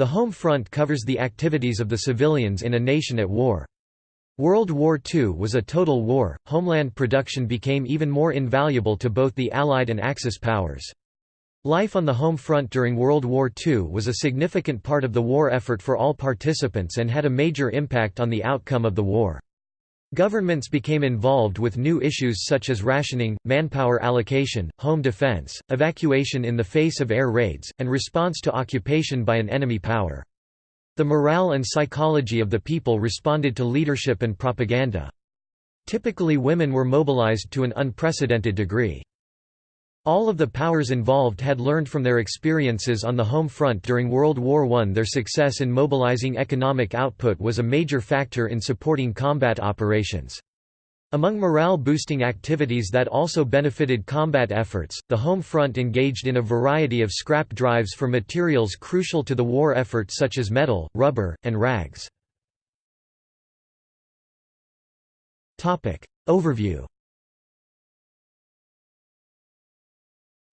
The home front covers the activities of the civilians in a nation at war. World War II was a total war, homeland production became even more invaluable to both the Allied and Axis powers. Life on the home front during World War II was a significant part of the war effort for all participants and had a major impact on the outcome of the war. Governments became involved with new issues such as rationing, manpower allocation, home defense, evacuation in the face of air raids, and response to occupation by an enemy power. The morale and psychology of the people responded to leadership and propaganda. Typically women were mobilized to an unprecedented degree. All of the powers involved had learned from their experiences on the home front during World War I. Their success in mobilizing economic output was a major factor in supporting combat operations. Among morale-boosting activities that also benefited combat efforts, the home front engaged in a variety of scrap drives for materials crucial to the war effort such as metal, rubber, and rags. Overview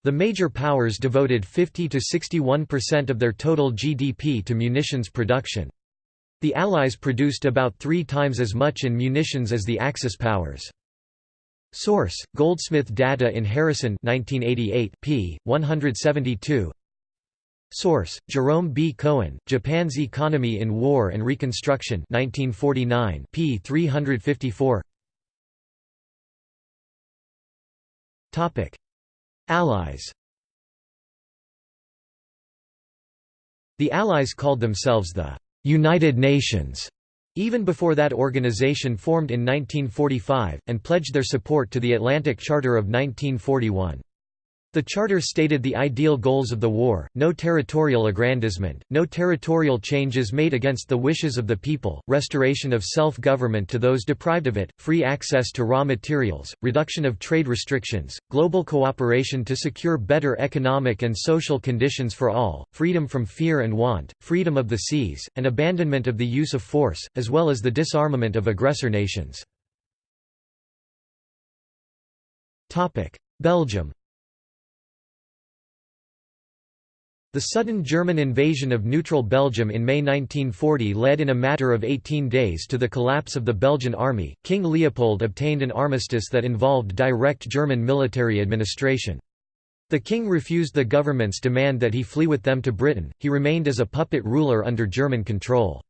The major powers devoted 50 to 61% of their total GDP to munitions production. The Allies produced about three times as much in munitions as the Axis powers. Source: Goldsmith Data in Harrison 1988 p. 172. Source: Jerome B. Cohen, Japan's Economy in War and Reconstruction 1949 p. 354. Topic: Allies The Allies called themselves the «United Nations» even before that organization formed in 1945, and pledged their support to the Atlantic Charter of 1941. The charter stated the ideal goals of the war, no territorial aggrandizement, no territorial changes made against the wishes of the people, restoration of self-government to those deprived of it, free access to raw materials, reduction of trade restrictions, global cooperation to secure better economic and social conditions for all, freedom from fear and want, freedom of the seas, and abandonment of the use of force, as well as the disarmament of aggressor nations. Belgium The sudden German invasion of neutral Belgium in May 1940 led in a matter of 18 days to the collapse of the Belgian army. King Leopold obtained an armistice that involved direct German military administration. The king refused the government's demand that he flee with them to Britain, he remained as a puppet ruler under German control.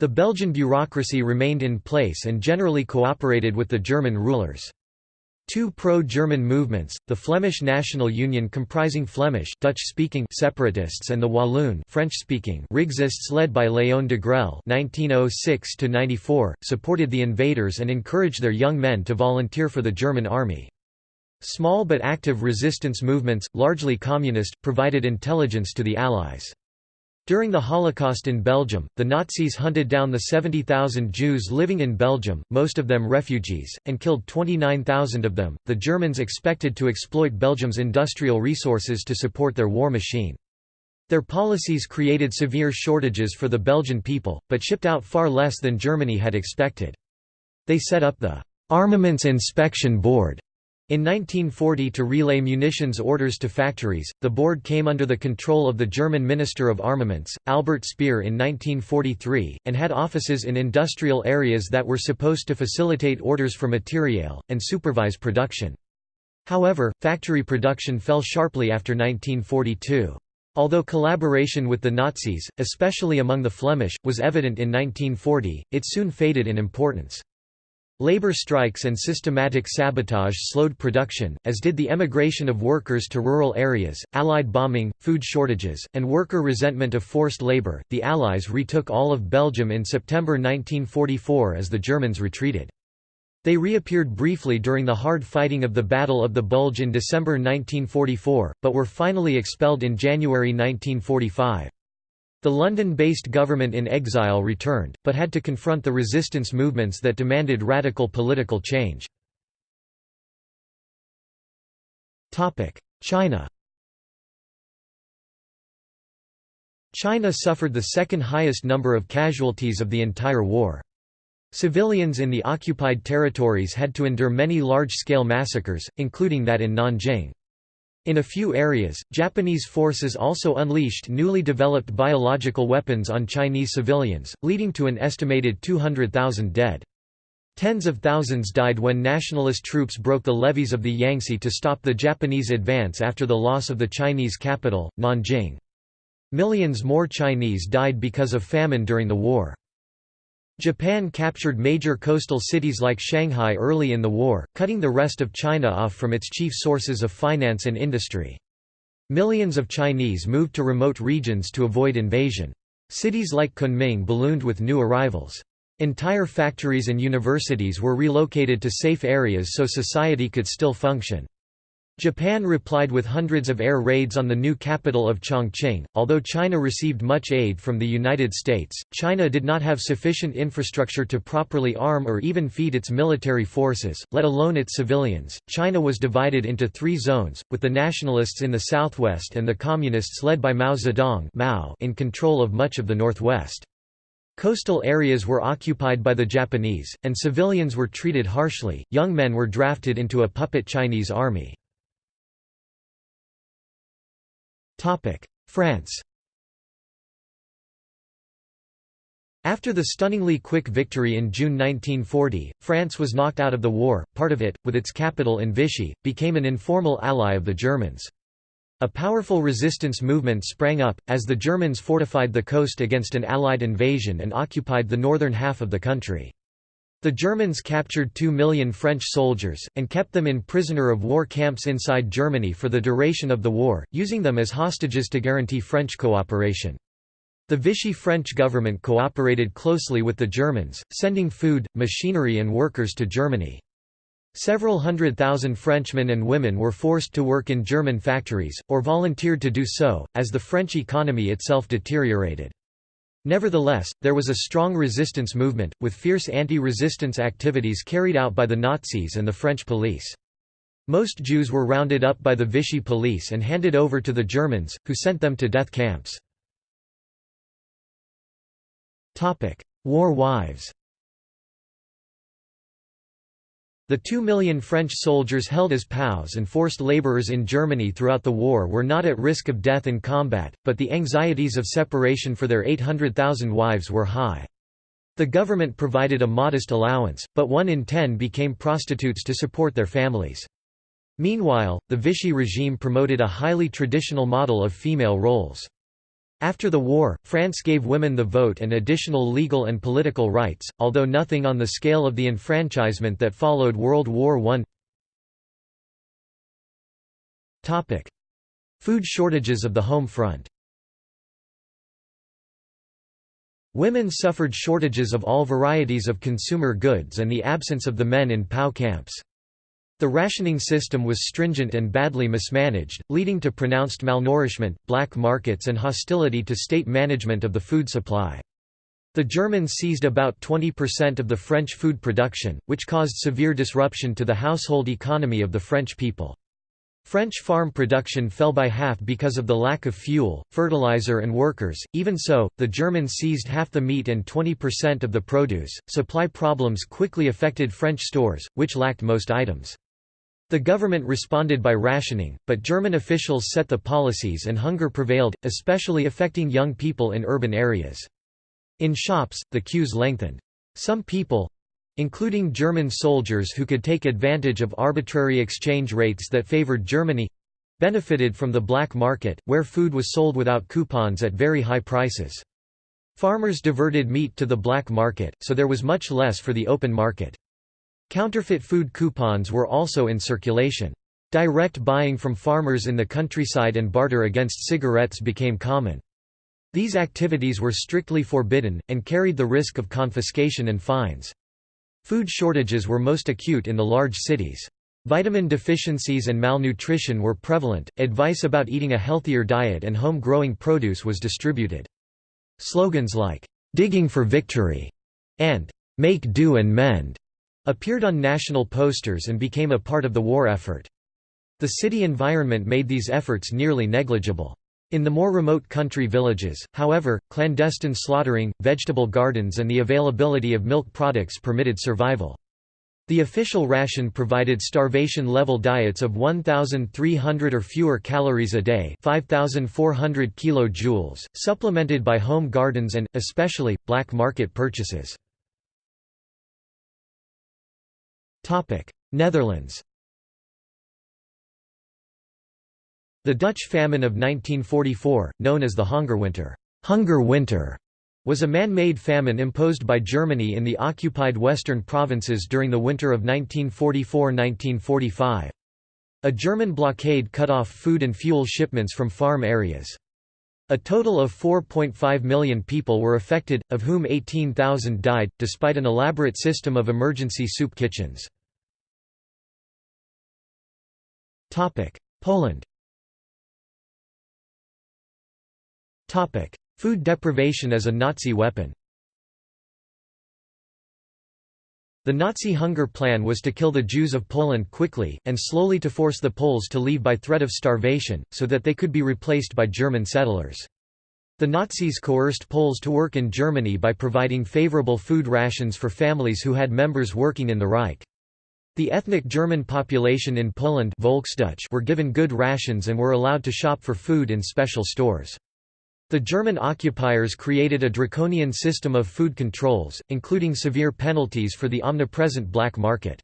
The Belgian bureaucracy remained in place and generally cooperated with the German rulers. Two pro-German movements, the Flemish National Union comprising Flemish Dutch-speaking separatists and the Walloon French-speaking Rexists led by Léon Degrelle (1906–94), supported the invaders and encouraged their young men to volunteer for the German army. Small but active resistance movements, largely communist, provided intelligence to the Allies. During the Holocaust in Belgium, the Nazis hunted down the 70,000 Jews living in Belgium, most of them refugees, and killed 29,000 of them. The Germans expected to exploit Belgium's industrial resources to support their war machine. Their policies created severe shortages for the Belgian people, but shipped out far less than Germany had expected. They set up the Armaments Inspection Board in 1940 to relay munitions orders to factories, the board came under the control of the German Minister of Armaments, Albert Speer in 1943, and had offices in industrial areas that were supposed to facilitate orders for materiel, and supervise production. However, factory production fell sharply after 1942. Although collaboration with the Nazis, especially among the Flemish, was evident in 1940, it soon faded in importance. Labor strikes and systematic sabotage slowed production, as did the emigration of workers to rural areas, Allied bombing, food shortages, and worker resentment of forced labor. The Allies retook all of Belgium in September 1944 as the Germans retreated. They reappeared briefly during the hard fighting of the Battle of the Bulge in December 1944, but were finally expelled in January 1945. The London-based government in exile returned, but had to confront the resistance movements that demanded radical political change. China China suffered the second highest number of casualties of the entire war. Civilians in the occupied territories had to endure many large-scale massacres, including that in Nanjing. In a few areas, Japanese forces also unleashed newly developed biological weapons on Chinese civilians, leading to an estimated 200,000 dead. Tens of thousands died when nationalist troops broke the levees of the Yangtze to stop the Japanese advance after the loss of the Chinese capital, Nanjing. Millions more Chinese died because of famine during the war. Japan captured major coastal cities like Shanghai early in the war, cutting the rest of China off from its chief sources of finance and industry. Millions of Chinese moved to remote regions to avoid invasion. Cities like Kunming ballooned with new arrivals. Entire factories and universities were relocated to safe areas so society could still function. Japan replied with hundreds of air raids on the new capital of Chongqing. Although China received much aid from the United States, China did not have sufficient infrastructure to properly arm or even feed its military forces, let alone its civilians. China was divided into three zones, with the nationalists in the southwest and the communists led by Mao Zedong Mao in control of much of the northwest. Coastal areas were occupied by the Japanese, and civilians were treated harshly. Young men were drafted into a puppet Chinese army. France After the stunningly quick victory in June 1940, France was knocked out of the war, part of it, with its capital in Vichy, became an informal ally of the Germans. A powerful resistance movement sprang up, as the Germans fortified the coast against an Allied invasion and occupied the northern half of the country. The Germans captured two million French soldiers, and kept them in prisoner of war camps inside Germany for the duration of the war, using them as hostages to guarantee French cooperation. The Vichy French government cooperated closely with the Germans, sending food, machinery and workers to Germany. Several hundred thousand Frenchmen and women were forced to work in German factories, or volunteered to do so, as the French economy itself deteriorated. Nevertheless, there was a strong resistance movement, with fierce anti-resistance activities carried out by the Nazis and the French police. Most Jews were rounded up by the Vichy police and handed over to the Germans, who sent them to death camps. War wives The two million French soldiers held as POWs and forced laborers in Germany throughout the war were not at risk of death in combat, but the anxieties of separation for their 800,000 wives were high. The government provided a modest allowance, but one in ten became prostitutes to support their families. Meanwhile, the Vichy regime promoted a highly traditional model of female roles. After the war, France gave women the vote and additional legal and political rights, although nothing on the scale of the enfranchisement that followed World War I. Food shortages of the home front Women suffered shortages of all varieties of consumer goods and the absence of the men in POW camps. The rationing system was stringent and badly mismanaged, leading to pronounced malnourishment, black markets and hostility to state management of the food supply. The Germans seized about 20% of the French food production, which caused severe disruption to the household economy of the French people. French farm production fell by half because of the lack of fuel, fertilizer, and workers. Even so, the Germans seized half the meat and 20% of the produce. Supply problems quickly affected French stores, which lacked most items. The government responded by rationing, but German officials set the policies and hunger prevailed, especially affecting young people in urban areas. In shops, the queues lengthened. Some people—including German soldiers who could take advantage of arbitrary exchange rates that favored Germany—benefited from the black market, where food was sold without coupons at very high prices. Farmers diverted meat to the black market, so there was much less for the open market. Counterfeit food coupons were also in circulation. Direct buying from farmers in the countryside and barter against cigarettes became common. These activities were strictly forbidden, and carried the risk of confiscation and fines. Food shortages were most acute in the large cities. Vitamin deficiencies and malnutrition were prevalent, advice about eating a healthier diet and home-growing produce was distributed. Slogans like, "'Digging for Victory' and "'Make do and mend' appeared on national posters and became a part of the war effort. The city environment made these efforts nearly negligible. In the more remote country villages, however, clandestine slaughtering, vegetable gardens and the availability of milk products permitted survival. The official ration provided starvation-level diets of 1,300 or fewer calories a day 5,400 kilojoules, supplemented by home gardens and, especially, black market purchases. Netherlands The Dutch famine of 1944, known as the Hunger Winter was a man-made famine imposed by Germany in the occupied western provinces during the winter of 1944–1945. A German blockade cut off food and fuel shipments from farm areas. A total of 4.5 million people were affected, of whom 18,000 died, despite an elaborate system of emergency soup kitchens. Poland Food deprivation as a Nazi weapon The Nazi hunger plan was to kill the Jews of Poland quickly, and slowly to force the Poles to leave by threat of starvation, so that they could be replaced by German settlers. The Nazis coerced Poles to work in Germany by providing favorable food rations for families who had members working in the Reich. The ethnic German population in Poland were given good rations and were allowed to shop for food in special stores. The German occupiers created a draconian system of food controls, including severe penalties for the omnipresent black market.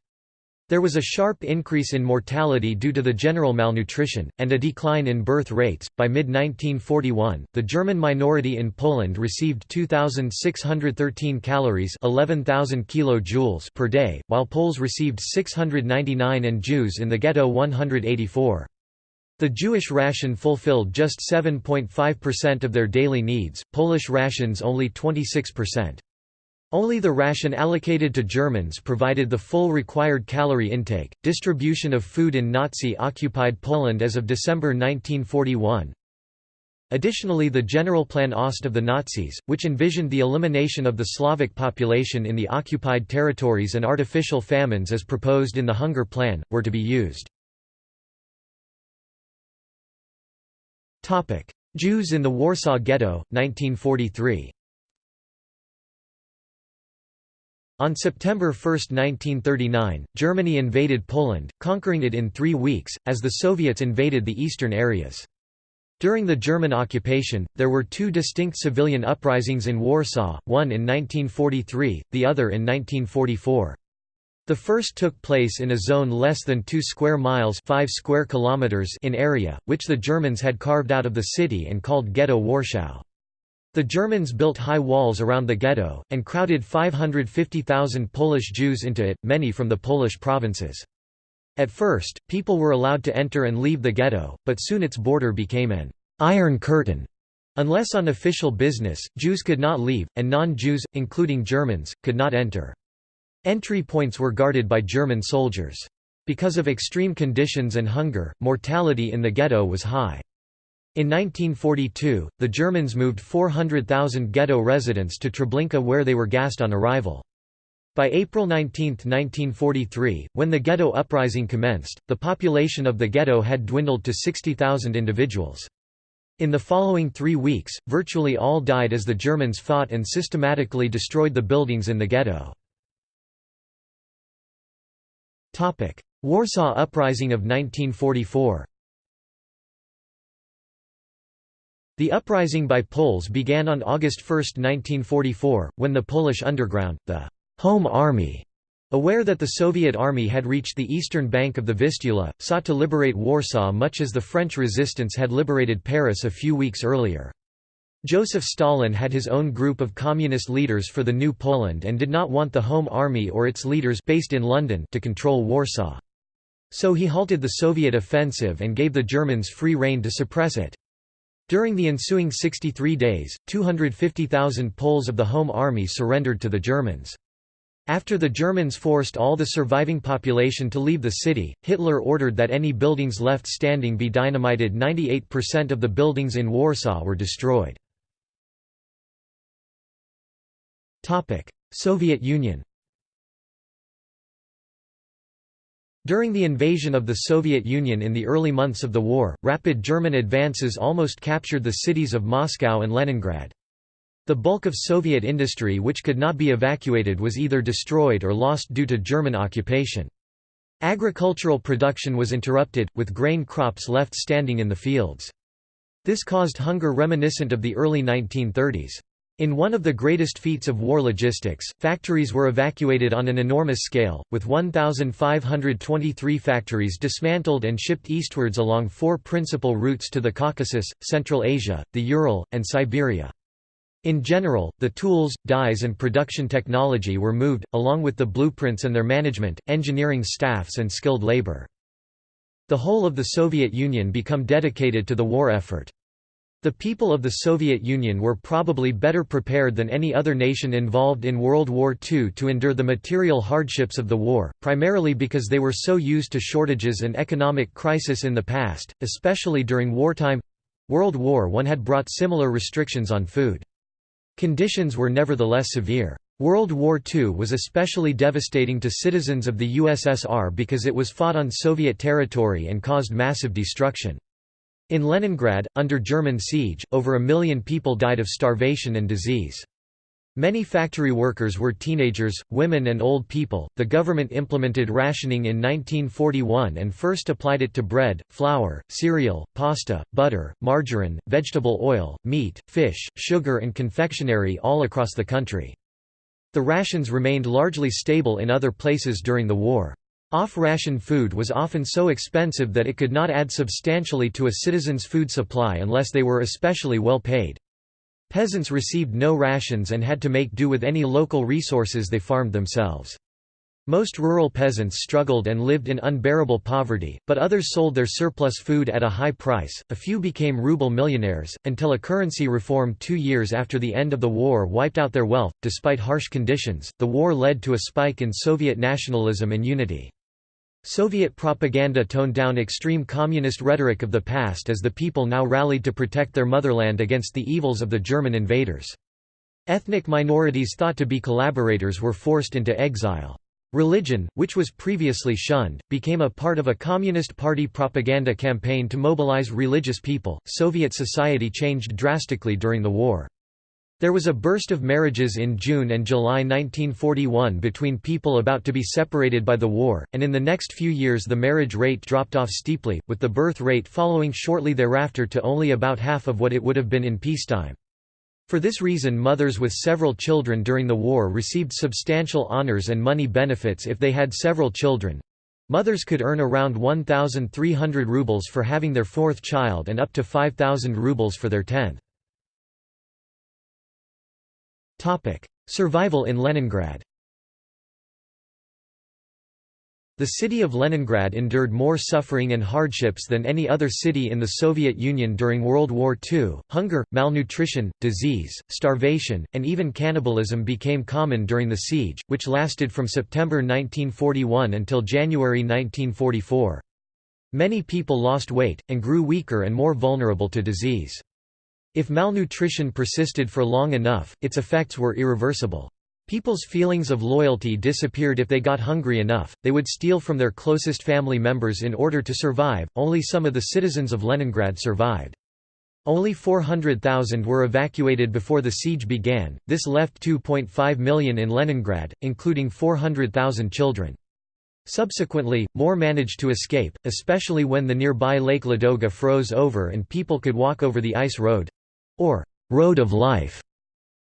There was a sharp increase in mortality due to the general malnutrition, and a decline in birth rates. By mid 1941, the German minority in Poland received 2,613 calories (11,000 kilojoules) per day, while Poles received 699 and Jews in the ghetto 184. The Jewish ration fulfilled just 7.5% of their daily needs, Polish rations only 26%. Only the ration allocated to Germans provided the full required calorie intake. Distribution of food in Nazi occupied Poland as of December 1941. Additionally, the Generalplan Ost of the Nazis, which envisioned the elimination of the Slavic population in the occupied territories and artificial famines as proposed in the Hunger Plan, were to be used. Jews in the Warsaw Ghetto, 1943 On September 1, 1939, Germany invaded Poland, conquering it in three weeks, as the Soviets invaded the eastern areas. During the German occupation, there were two distinct civilian uprisings in Warsaw, one in 1943, the other in 1944. The first took place in a zone less than 2 square miles 5 square kilometers in area, which the Germans had carved out of the city and called Ghetto Warschau. The Germans built high walls around the ghetto, and crowded 550,000 Polish Jews into it, many from the Polish provinces. At first, people were allowed to enter and leave the ghetto, but soon its border became an «iron curtain». Unless on official business, Jews could not leave, and non-Jews, including Germans, could not enter. Entry points were guarded by German soldiers. Because of extreme conditions and hunger, mortality in the ghetto was high. In 1942, the Germans moved 400,000 ghetto residents to Treblinka where they were gassed on arrival. By April 19, 1943, when the ghetto uprising commenced, the population of the ghetto had dwindled to 60,000 individuals. In the following three weeks, virtually all died as the Germans fought and systematically destroyed the buildings in the ghetto. Warsaw Uprising of 1944 The uprising by Poles began on August 1, 1944, when the Polish underground, the «Home Army», aware that the Soviet army had reached the eastern bank of the Vistula, sought to liberate Warsaw much as the French resistance had liberated Paris a few weeks earlier. Joseph Stalin had his own group of communist leaders for the New Poland and did not want the Home Army or its leaders based in London to control Warsaw. So he halted the Soviet offensive and gave the Germans free rein to suppress it. During the ensuing 63 days, 250,000 Poles of the Home Army surrendered to the Germans. After the Germans forced all the surviving population to leave the city, Hitler ordered that any buildings left standing be dynamited 98% of the buildings in Warsaw were destroyed. Soviet Union During the invasion of the Soviet Union in the early months of the war, rapid German advances almost captured the cities of Moscow and Leningrad. The bulk of Soviet industry which could not be evacuated was either destroyed or lost due to German occupation. Agricultural production was interrupted, with grain crops left standing in the fields. This caused hunger reminiscent of the early 1930s. In one of the greatest feats of war logistics, factories were evacuated on an enormous scale, with 1,523 factories dismantled and shipped eastwards along four principal routes to the Caucasus, Central Asia, the Ural, and Siberia. In general, the tools, dies and production technology were moved, along with the blueprints and their management, engineering staffs and skilled labor. The whole of the Soviet Union became dedicated to the war effort. The people of the Soviet Union were probably better prepared than any other nation involved in World War II to endure the material hardships of the war, primarily because they were so used to shortages and economic crisis in the past, especially during wartime. World War I had brought similar restrictions on food. Conditions were nevertheless severe. World War II was especially devastating to citizens of the USSR because it was fought on Soviet territory and caused massive destruction. In Leningrad, under German siege, over a million people died of starvation and disease. Many factory workers were teenagers, women, and old people. The government implemented rationing in 1941 and first applied it to bread, flour, cereal, pasta, butter, margarine, vegetable oil, meat, fish, sugar, and confectionery all across the country. The rations remained largely stable in other places during the war. Off-ration food was often so expensive that it could not add substantially to a citizen's food supply unless they were especially well paid. Peasants received no rations and had to make do with any local resources they farmed themselves. Most rural peasants struggled and lived in unbearable poverty, but others sold their surplus food at a high price. A few became ruble millionaires, until a currency reform two years after the end of the war wiped out their wealth. Despite harsh conditions, the war led to a spike in Soviet nationalism and unity. Soviet propaganda toned down extreme communist rhetoric of the past as the people now rallied to protect their motherland against the evils of the German invaders. Ethnic minorities thought to be collaborators were forced into exile. Religion, which was previously shunned, became a part of a Communist Party propaganda campaign to mobilize religious people. Soviet society changed drastically during the war. There was a burst of marriages in June and July 1941 between people about to be separated by the war, and in the next few years the marriage rate dropped off steeply, with the birth rate following shortly thereafter to only about half of what it would have been in peacetime. For this reason mothers with several children during the war received substantial honors and money benefits if they had several children. Mothers could earn around 1,300 rubles for having their fourth child and up to 5,000 rubles for their tenth. Survival in Leningrad The city of Leningrad endured more suffering and hardships than any other city in the Soviet Union during World War II. Hunger, malnutrition, disease, starvation, and even cannibalism became common during the siege, which lasted from September 1941 until January 1944. Many people lost weight, and grew weaker and more vulnerable to disease. If malnutrition persisted for long enough, its effects were irreversible. People's feelings of loyalty disappeared if they got hungry enough, they would steal from their closest family members in order to survive. Only some of the citizens of Leningrad survived. Only 400,000 were evacuated before the siege began, this left 2.5 million in Leningrad, including 400,000 children. Subsequently, more managed to escape, especially when the nearby Lake Ladoga froze over and people could walk over the ice road or road of life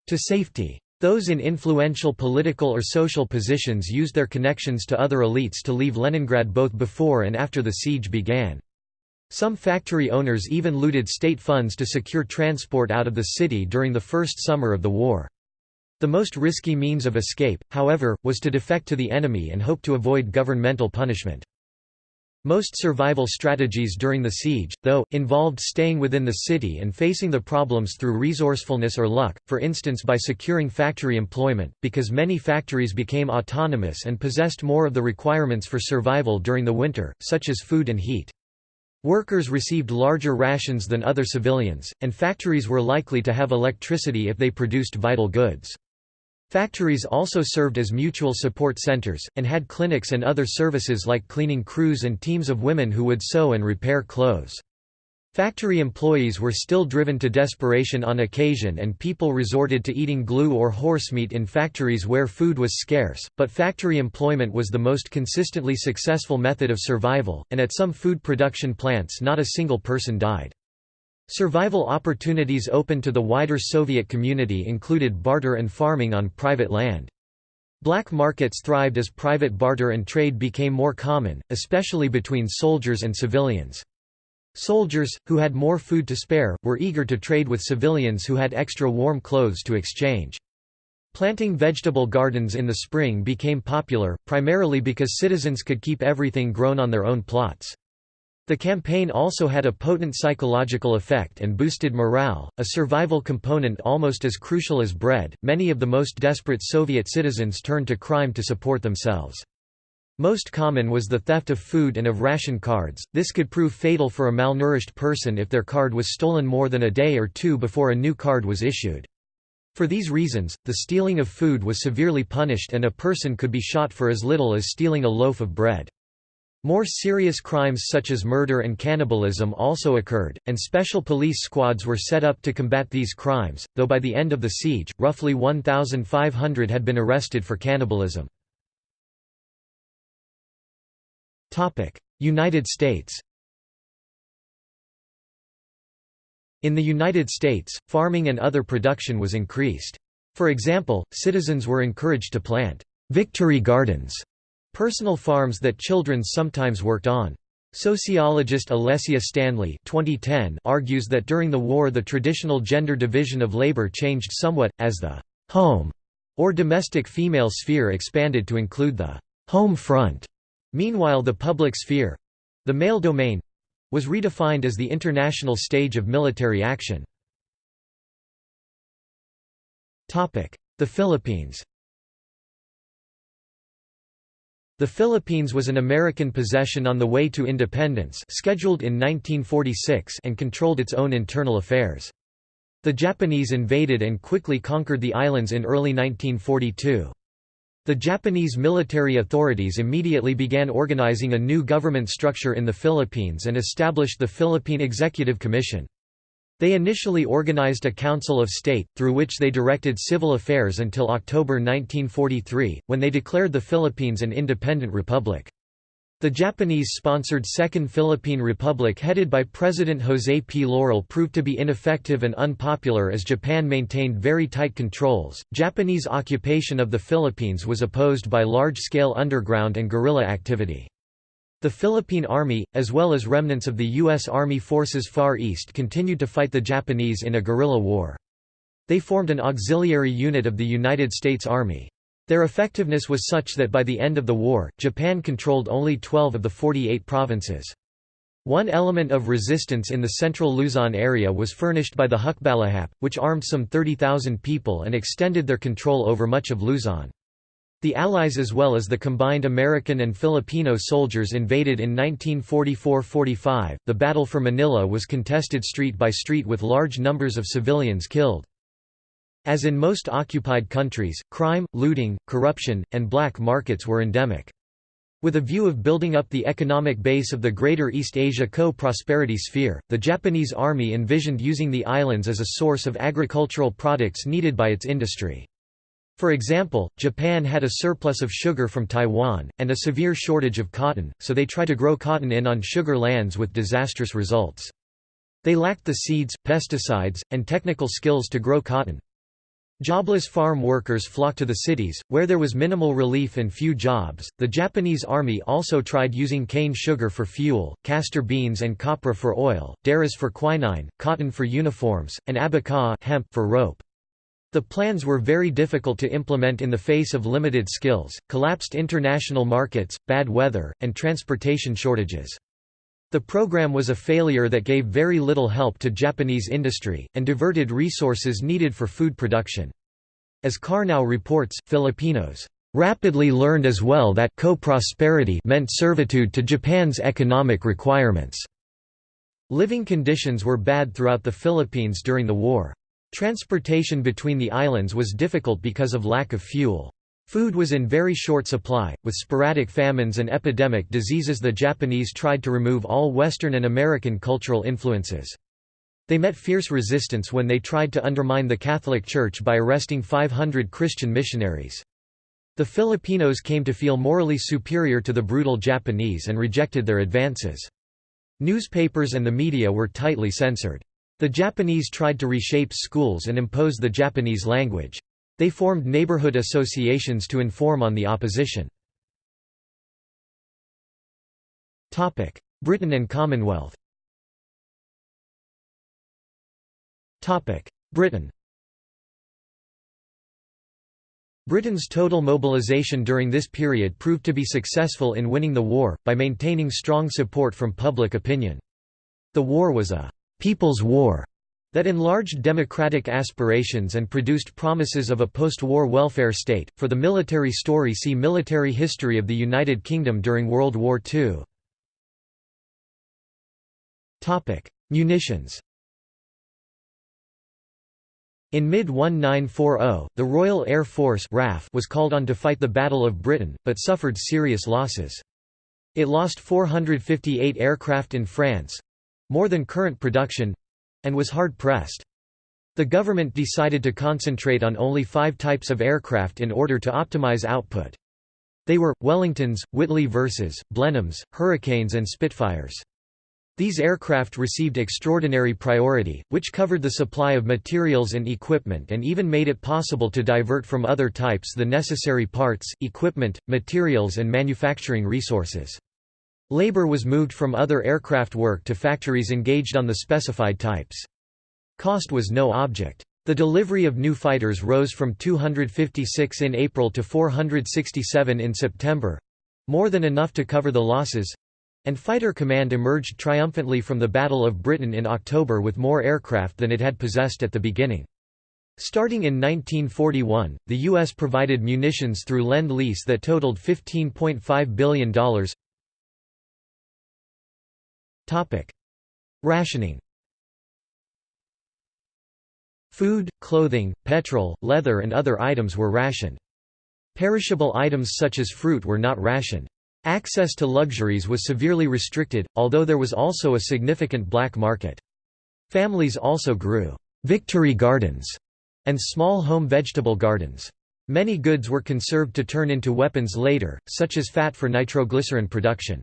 to safety. Those in influential political or social positions used their connections to other elites to leave Leningrad both before and after the siege began. Some factory owners even looted state funds to secure transport out of the city during the first summer of the war. The most risky means of escape, however, was to defect to the enemy and hope to avoid governmental punishment. Most survival strategies during the siege, though, involved staying within the city and facing the problems through resourcefulness or luck, for instance by securing factory employment, because many factories became autonomous and possessed more of the requirements for survival during the winter, such as food and heat. Workers received larger rations than other civilians, and factories were likely to have electricity if they produced vital goods. Factories also served as mutual support centers, and had clinics and other services like cleaning crews and teams of women who would sew and repair clothes. Factory employees were still driven to desperation on occasion and people resorted to eating glue or horsemeat in factories where food was scarce, but factory employment was the most consistently successful method of survival, and at some food production plants not a single person died. Survival opportunities open to the wider Soviet community included barter and farming on private land. Black markets thrived as private barter and trade became more common, especially between soldiers and civilians. Soldiers, who had more food to spare, were eager to trade with civilians who had extra warm clothes to exchange. Planting vegetable gardens in the spring became popular, primarily because citizens could keep everything grown on their own plots. The campaign also had a potent psychological effect and boosted morale, a survival component almost as crucial as bread. Many of the most desperate Soviet citizens turned to crime to support themselves. Most common was the theft of food and of ration cards, this could prove fatal for a malnourished person if their card was stolen more than a day or two before a new card was issued. For these reasons, the stealing of food was severely punished and a person could be shot for as little as stealing a loaf of bread. More serious crimes such as murder and cannibalism also occurred, and special police squads were set up to combat these crimes, though by the end of the siege, roughly 1,500 had been arrested for cannibalism. United States In the United States, farming and other production was increased. For example, citizens were encouraged to plant «victory gardens» personal farms that children sometimes worked on. Sociologist Alessia Stanley 2010 argues that during the war the traditional gender division of labor changed somewhat, as the «home» or domestic female sphere expanded to include the «home front» Meanwhile the public sphere—the male domain—was redefined as the international stage of military action. The Philippines The Philippines was an American possession on the way to independence scheduled in 1946 and controlled its own internal affairs. The Japanese invaded and quickly conquered the islands in early 1942. The Japanese military authorities immediately began organizing a new government structure in the Philippines and established the Philippine Executive Commission. They initially organized a Council of State, through which they directed civil affairs until October 1943, when they declared the Philippines an independent republic. The Japanese-sponsored Second Philippine Republic headed by President José P. Laurel proved to be ineffective and unpopular as Japan maintained very tight controls. Japanese occupation of the Philippines was opposed by large-scale underground and guerrilla activity. The Philippine Army, as well as remnants of the U.S. Army Forces Far East continued to fight the Japanese in a guerrilla war. They formed an auxiliary unit of the United States Army. Their effectiveness was such that by the end of the war, Japan controlled only 12 of the 48 provinces. One element of resistance in the central Luzon area was furnished by the Hukbalahap, which armed some 30,000 people and extended their control over much of Luzon. The Allies as well as the combined American and Filipino soldiers invaded in 1944–45. The battle for Manila was contested street by street with large numbers of civilians killed. As in most occupied countries, crime, looting, corruption, and black markets were endemic. With a view of building up the economic base of the Greater East Asia Co-Prosperity Sphere, the Japanese Army envisioned using the islands as a source of agricultural products needed by its industry. For example, Japan had a surplus of sugar from Taiwan, and a severe shortage of cotton, so they tried to grow cotton in on sugar lands with disastrous results. They lacked the seeds, pesticides, and technical skills to grow cotton. Jobless farm workers flocked to the cities, where there was minimal relief and few jobs. The Japanese army also tried using cane sugar for fuel, castor beans and copra for oil, derris for quinine, cotton for uniforms, and abaca hemp for rope. The plans were very difficult to implement in the face of limited skills, collapsed international markets, bad weather, and transportation shortages. The program was a failure that gave very little help to Japanese industry, and diverted resources needed for food production. As Karnow reports, Filipinos rapidly learned as well that co-prosperity meant servitude to Japan's economic requirements. Living conditions were bad throughout the Philippines during the war. Transportation between the islands was difficult because of lack of fuel. Food was in very short supply, with sporadic famines and epidemic diseases the Japanese tried to remove all Western and American cultural influences. They met fierce resistance when they tried to undermine the Catholic Church by arresting 500 Christian missionaries. The Filipinos came to feel morally superior to the brutal Japanese and rejected their advances. Newspapers and the media were tightly censored. The Japanese tried to reshape schools and impose the Japanese language. They formed neighborhood associations to inform on the opposition. Britain and Commonwealth Britain Britain's total mobilisation during this period proved to be successful in winning the war, by maintaining strong support from public opinion. The war was a «people's war» that enlarged democratic aspirations and produced promises of a post-war welfare state. For the military story see Military history of the United Kingdom during World War II. Topic: Munitions. In mid-1940, the Royal Air Force RAF was called on to fight the Battle of Britain, but suffered serious losses. It lost 458 aircraft in France—more than current production, and was hard-pressed. The government decided to concentrate on only five types of aircraft in order to optimize output. They were, Wellingtons, Whitley Verses, Blenheims, Hurricanes and Spitfires. These aircraft received extraordinary priority, which covered the supply of materials and equipment and even made it possible to divert from other types the necessary parts, equipment, materials and manufacturing resources. Labor was moved from other aircraft work to factories engaged on the specified types. Cost was no object. The delivery of new fighters rose from 256 in April to 467 in September—more than enough to cover the losses—and Fighter Command emerged triumphantly from the Battle of Britain in October with more aircraft than it had possessed at the beginning. Starting in 1941, the U.S. provided munitions through Lend-Lease that totaled $15.5 billion, Rationing Food, clothing, petrol, leather and other items were rationed. Perishable items such as fruit were not rationed. Access to luxuries was severely restricted, although there was also a significant black market. Families also grew «victory gardens» and small home vegetable gardens. Many goods were conserved to turn into weapons later, such as fat for nitroglycerin production.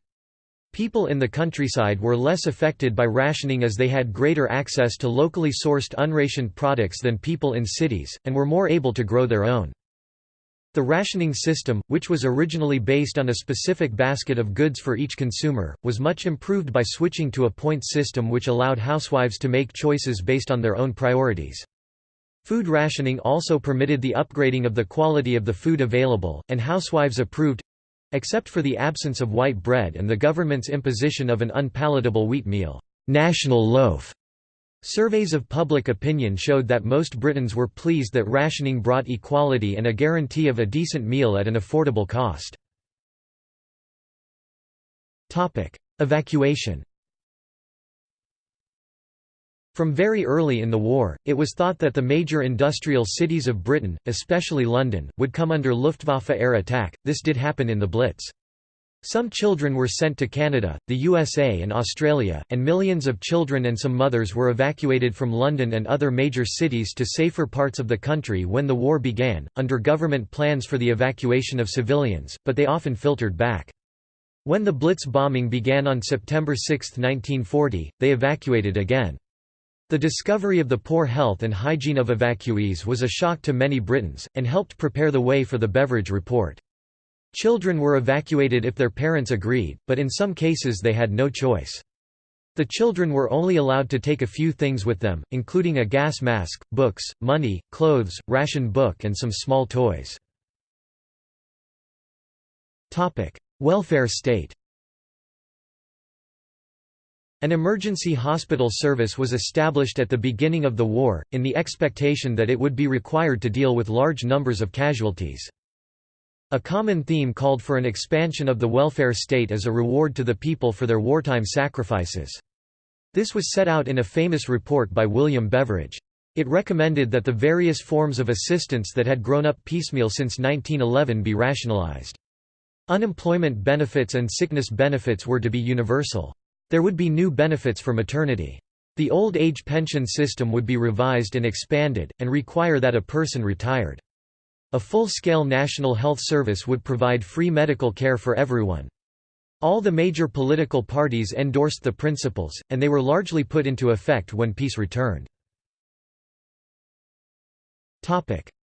People in the countryside were less affected by rationing as they had greater access to locally sourced unrationed products than people in cities, and were more able to grow their own. The rationing system, which was originally based on a specific basket of goods for each consumer, was much improved by switching to a point system which allowed housewives to make choices based on their own priorities. Food rationing also permitted the upgrading of the quality of the food available, and housewives approved Except for the absence of white bread and the government's imposition of an unpalatable wheat meal, national loaf. Surveys of public opinion showed that most Britons were pleased that rationing brought equality and a guarantee of a decent meal at an affordable cost. Evacuation From very early in the war, it was thought that the major industrial cities of Britain, especially London, would come under Luftwaffe air attack. This did happen in the Blitz. Some children were sent to Canada, the USA and Australia, and millions of children and some mothers were evacuated from London and other major cities to safer parts of the country when the war began, under government plans for the evacuation of civilians, but they often filtered back. When the Blitz bombing began on September 6, 1940, they evacuated again. The discovery of the poor health and hygiene of evacuees was a shock to many Britons, and helped prepare the way for the Beveridge Report. Children were evacuated if their parents agreed, but in some cases they had no choice. The children were only allowed to take a few things with them, including a gas mask, books, money, clothes, ration book and some small toys. Welfare state an emergency hospital service was established at the beginning of the war, in the expectation that it would be required to deal with large numbers of casualties. A common theme called for an expansion of the welfare state as a reward to the people for their wartime sacrifices. This was set out in a famous report by William Beveridge. It recommended that the various forms of assistance that had grown up piecemeal since 1911 be rationalized. Unemployment benefits and sickness benefits were to be universal. There would be new benefits for maternity. The old age pension system would be revised and expanded, and require that a person retired. A full-scale national health service would provide free medical care for everyone. All the major political parties endorsed the principles, and they were largely put into effect when peace returned.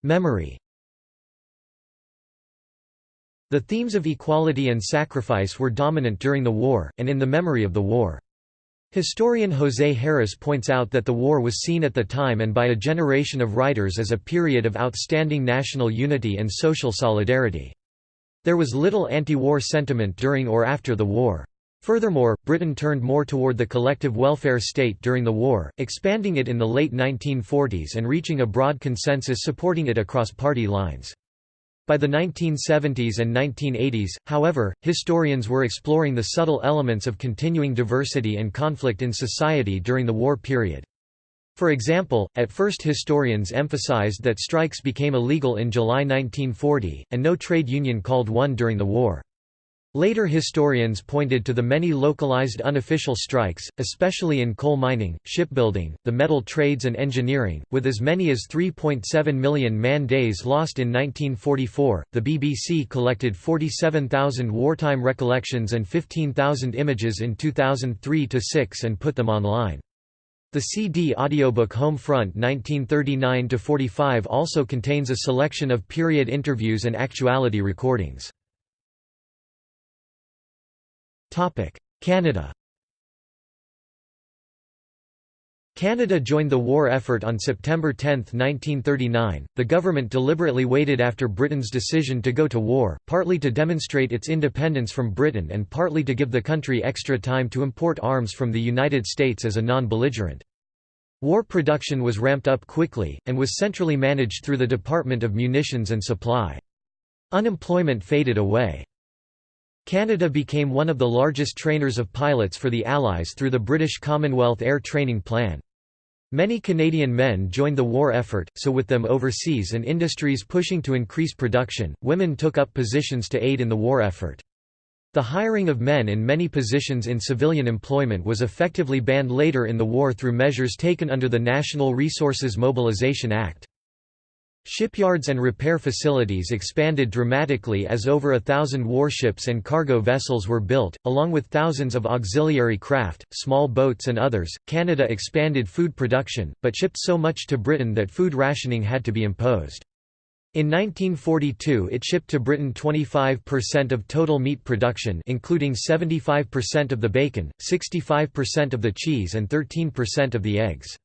Memory The themes of equality and sacrifice were dominant during the war, and in the memory of the war. Historian José Harris points out that the war was seen at the time and by a generation of writers as a period of outstanding national unity and social solidarity. There was little anti-war sentiment during or after the war. Furthermore, Britain turned more toward the collective welfare state during the war, expanding it in the late 1940s and reaching a broad consensus supporting it across party lines. By the 1970s and 1980s, however, historians were exploring the subtle elements of continuing diversity and conflict in society during the war period. For example, at first historians emphasized that strikes became illegal in July 1940, and no trade union called one during the war. Later historians pointed to the many localized unofficial strikes, especially in coal mining, shipbuilding, the metal trades and engineering, with as many as 3.7 million man-days lost in 1944. The BBC collected 47,000 wartime recollections and 15,000 images in 2003-6 and put them online. The CD audiobook Home Front 1939-45 also contains a selection of period interviews and actuality recordings. Canada Canada joined the war effort on September 10, 1939. The government deliberately waited after Britain's decision to go to war, partly to demonstrate its independence from Britain and partly to give the country extra time to import arms from the United States as a non-belligerent. War production was ramped up quickly, and was centrally managed through the Department of Munitions and Supply. Unemployment faded away. Canada became one of the largest trainers of pilots for the Allies through the British Commonwealth Air Training Plan. Many Canadian men joined the war effort, so with them overseas and industries pushing to increase production, women took up positions to aid in the war effort. The hiring of men in many positions in civilian employment was effectively banned later in the war through measures taken under the National Resources Mobilization Act. Shipyards and repair facilities expanded dramatically as over a thousand warships and cargo vessels were built, along with thousands of auxiliary craft, small boats and others. Canada expanded food production, but shipped so much to Britain that food rationing had to be imposed. In 1942 it shipped to Britain 25% of total meat production including 75% of the bacon, 65% of the cheese and 13% of the eggs.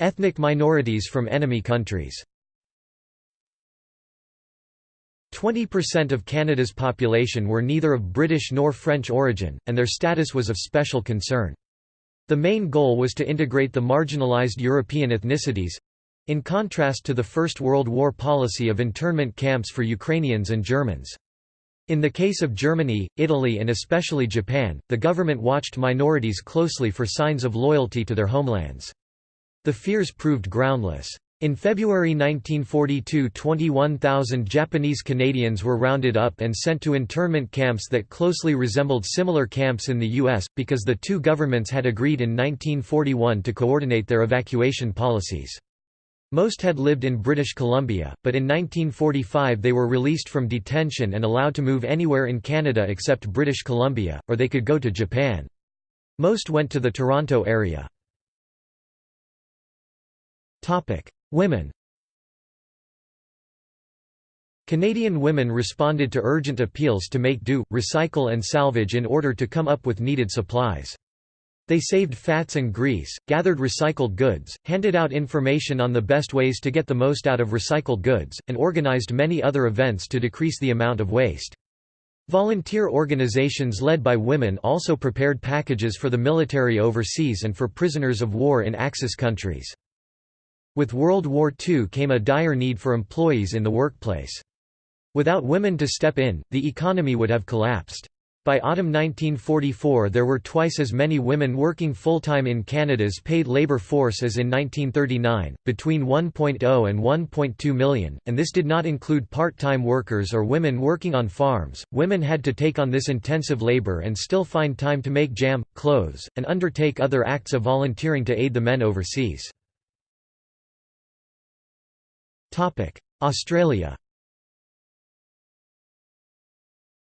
Ethnic minorities from enemy countries 20% of Canada's population were neither of British nor French origin, and their status was of special concern. The main goal was to integrate the marginalized European ethnicities—in contrast to the First World War policy of internment camps for Ukrainians and Germans. In the case of Germany, Italy and especially Japan, the government watched minorities closely for signs of loyalty to their homelands. The fears proved groundless. In February 1942 21,000 Japanese Canadians were rounded up and sent to internment camps that closely resembled similar camps in the U.S., because the two governments had agreed in 1941 to coordinate their evacuation policies. Most had lived in British Columbia, but in 1945 they were released from detention and allowed to move anywhere in Canada except British Columbia, or they could go to Japan. Most went to the Toronto area. Women Canadian women responded to urgent appeals to make do, recycle and salvage in order to come up with needed supplies. They saved fats and grease, gathered recycled goods, handed out information on the best ways to get the most out of recycled goods, and organized many other events to decrease the amount of waste. Volunteer organizations led by women also prepared packages for the military overseas and for prisoners of war in Axis countries. With World War II came a dire need for employees in the workplace. Without women to step in, the economy would have collapsed. By autumn 1944 there were twice as many women working full-time in Canada's paid labour force as in 1939, between 1.0 and 1.2 million, and this did not include part-time workers or women working on farms. Women had to take on this intensive labour and still find time to make jam, clothes, and undertake other acts of volunteering to aid the men overseas. Australia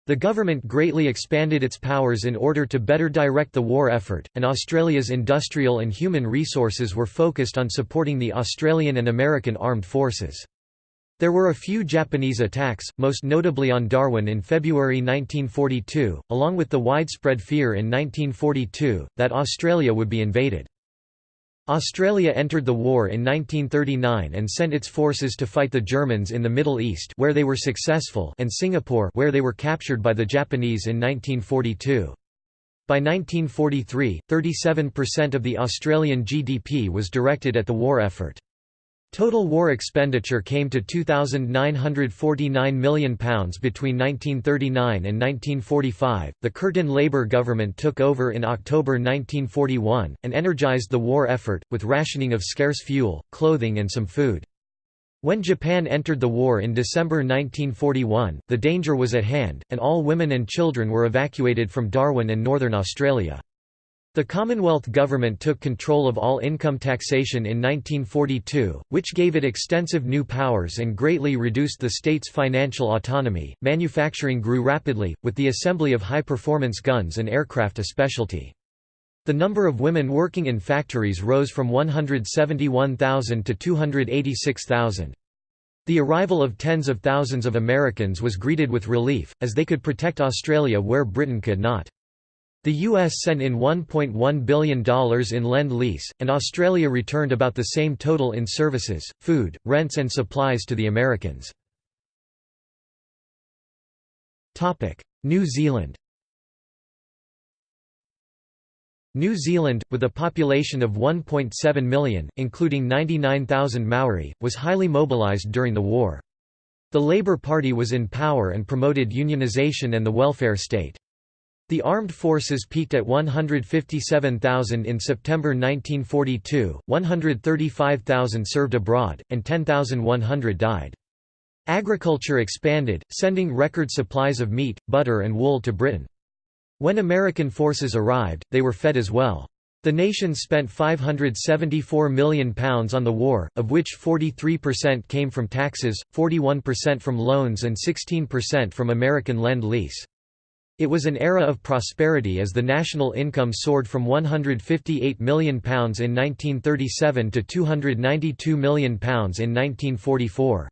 The government greatly expanded its powers in order to better direct the war effort, and Australia's industrial and human resources were focused on supporting the Australian and American armed forces. There were a few Japanese attacks, most notably on Darwin in February 1942, along with the widespread fear in 1942, that Australia would be invaded. Australia entered the war in 1939 and sent its forces to fight the Germans in the Middle East where they were successful and Singapore where they were captured by the Japanese in 1942. By 1943, 37% of the Australian GDP was directed at the war effort. Total war expenditure came to £2,949 million between 1939 and 1945. The Curtin Labour government took over in October 1941, and energised the war effort, with rationing of scarce fuel, clothing, and some food. When Japan entered the war in December 1941, the danger was at hand, and all women and children were evacuated from Darwin and northern Australia. The Commonwealth government took control of all income taxation in 1942, which gave it extensive new powers and greatly reduced the state's financial autonomy. Manufacturing grew rapidly, with the assembly of high performance guns and aircraft a specialty. The number of women working in factories rose from 171,000 to 286,000. The arrival of tens of thousands of Americans was greeted with relief, as they could protect Australia where Britain could not. The US sent in $1.1 billion in Lend-Lease, and Australia returned about the same total in services, food, rents and supplies to the Americans. New Zealand New Zealand, with a population of 1.7 million, including 99,000 Maori, was highly mobilised during the war. The Labour Party was in power and promoted unionisation and the welfare state. The armed forces peaked at 157,000 in September 1942, 135,000 served abroad, and 10,100 died. Agriculture expanded, sending record supplies of meat, butter and wool to Britain. When American forces arrived, they were fed as well. The nation spent £574 million on the war, of which 43% came from taxes, 41% from loans and 16% from American Lend-Lease. It was an era of prosperity as the national income soared from £158 million in 1937 to £292 million in 1944.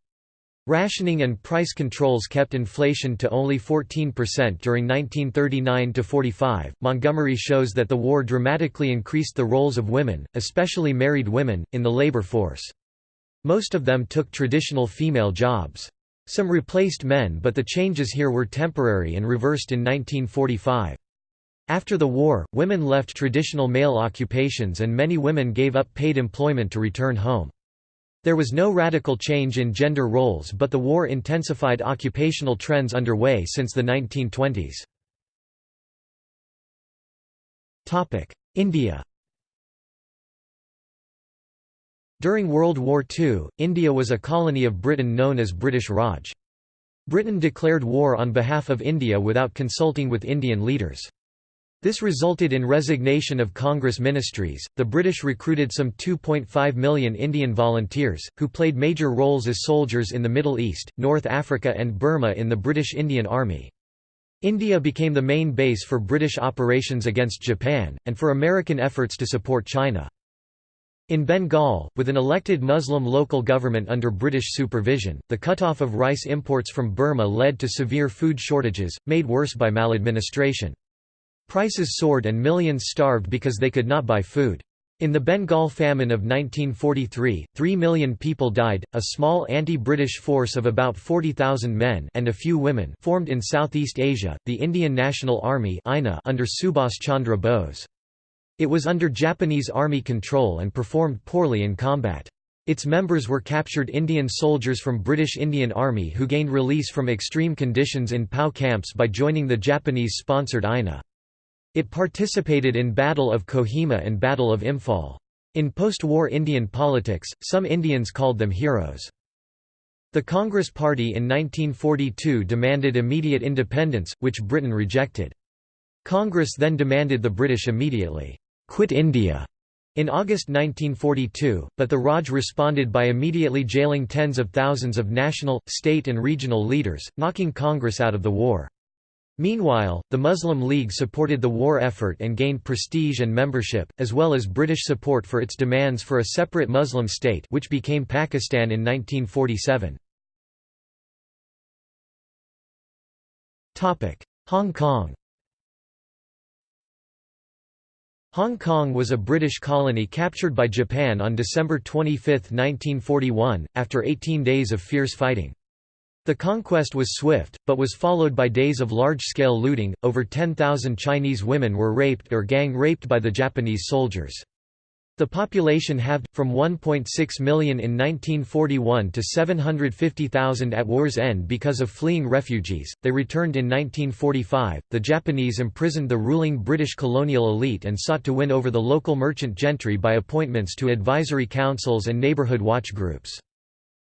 Rationing and price controls kept inflation to only 14% during 1939 to 45. Montgomery shows that the war dramatically increased the roles of women, especially married women, in the labor force. Most of them took traditional female jobs. Some replaced men but the changes here were temporary and reversed in 1945. After the war, women left traditional male occupations and many women gave up paid employment to return home. There was no radical change in gender roles but the war intensified occupational trends underway since the 1920s. India During World War II, India was a colony of Britain known as British Raj. Britain declared war on behalf of India without consulting with Indian leaders. This resulted in resignation of Congress ministries. The British recruited some 2.5 million Indian volunteers, who played major roles as soldiers in the Middle East, North Africa, and Burma in the British Indian Army. India became the main base for British operations against Japan, and for American efforts to support China. In Bengal, with an elected Muslim local government under British supervision, the cutoff of rice imports from Burma led to severe food shortages, made worse by maladministration. Prices soared and millions starved because they could not buy food. In the Bengal famine of 1943, 3 million people died. A small anti-British force of about 40,000 men and a few women formed in Southeast Asia, the Indian National Army under Subhas Chandra Bose. It was under Japanese army control and performed poorly in combat. Its members were captured Indian soldiers from British Indian Army who gained release from extreme conditions in POW camps by joining the Japanese-sponsored INA. It participated in Battle of Kohima and Battle of Imphal. In post-war Indian politics, some Indians called them heroes. The Congress Party in 1942 demanded immediate independence, which Britain rejected. Congress then demanded the British immediately, "'quit India' In August 1942, but the Raj responded by immediately jailing tens of thousands of national, state and regional leaders, knocking Congress out of the war. Meanwhile, the Muslim League supported the war effort and gained prestige and membership, as well as British support for its demands for a separate Muslim state which became Pakistan in 1947. Hong Kong Hong Kong was a British colony captured by Japan on December 25, 1941, after 18 days of fierce fighting. The conquest was swift, but was followed by days of large-scale looting, over 10,000 Chinese women were raped or gang-raped by the Japanese soldiers. The population halved, from 1.6 million in 1941 to 750,000 at war's end because of fleeing refugees. They returned in 1945. The Japanese imprisoned the ruling British colonial elite and sought to win over the local merchant gentry by appointments to advisory councils and neighborhood watch groups.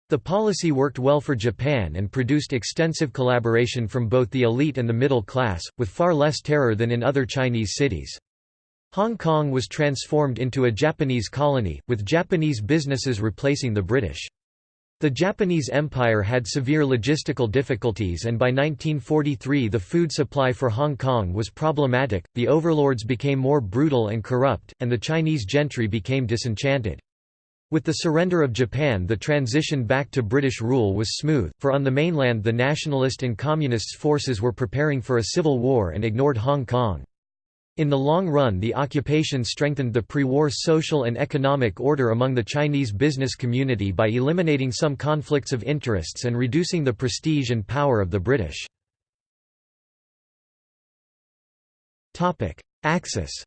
The policy worked well for Japan and produced extensive collaboration from both the elite and the middle class, with far less terror than in other Chinese cities. Hong Kong was transformed into a Japanese colony, with Japanese businesses replacing the British. The Japanese Empire had severe logistical difficulties and by 1943 the food supply for Hong Kong was problematic, the overlords became more brutal and corrupt, and the Chinese gentry became disenchanted. With the surrender of Japan the transition back to British rule was smooth, for on the mainland the nationalist and communist forces were preparing for a civil war and ignored Hong Kong. In the long run the occupation strengthened the pre-war social and economic order among the Chinese business community by eliminating some conflicts of interests and reducing the prestige and power of the British. Axis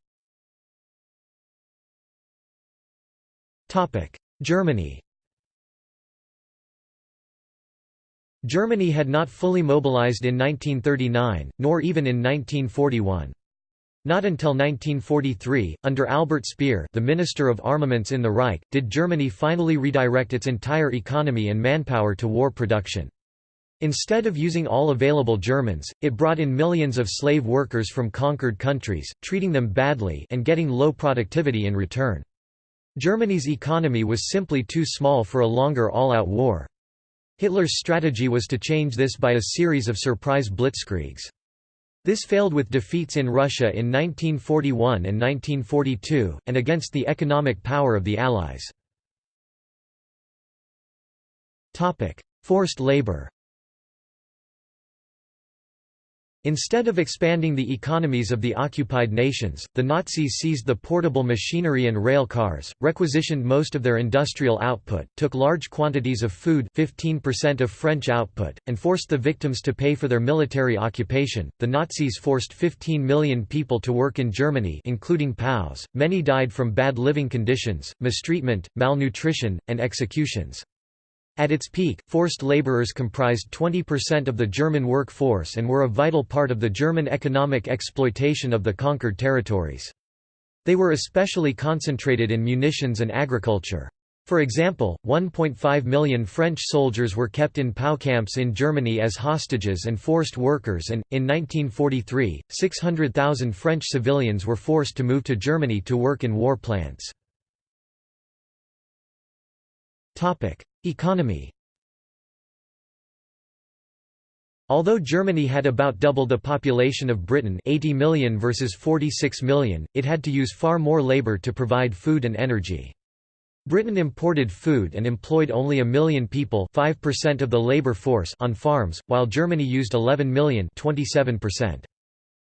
Germany Germany had not fully mobilized in 1939, nor even in 1941. Not until 1943, under Albert Speer the Minister of Armaments in the Reich, did Germany finally redirect its entire economy and manpower to war production. Instead of using all available Germans, it brought in millions of slave workers from conquered countries, treating them badly and getting low productivity in return. Germany's economy was simply too small for a longer all-out war. Hitler's strategy was to change this by a series of surprise blitzkriegs. This failed with defeats in Russia in 1941 and 1942, and against the economic power of the Allies. Forced labor Instead of expanding the economies of the occupied nations, the Nazis seized the portable machinery and rail cars, requisitioned most of their industrial output, took large quantities of food 15% of French output, and forced the victims to pay for their military occupation. The Nazis forced 15 million people to work in Germany including POWs. Many died from bad living conditions, mistreatment, malnutrition, and executions. At its peak, forced laborers comprised 20% of the German workforce and were a vital part of the German economic exploitation of the conquered territories. They were especially concentrated in munitions and agriculture. For example, 1.5 million French soldiers were kept in POW camps in Germany as hostages and forced workers and, in 1943, 600,000 French civilians were forced to move to Germany to work in war plants. Economy Although Germany had about double the population of Britain 80 million versus 46 million, it had to use far more labour to provide food and energy. Britain imported food and employed only a million people 5% of the labour force on farms, while Germany used 11 million 27%.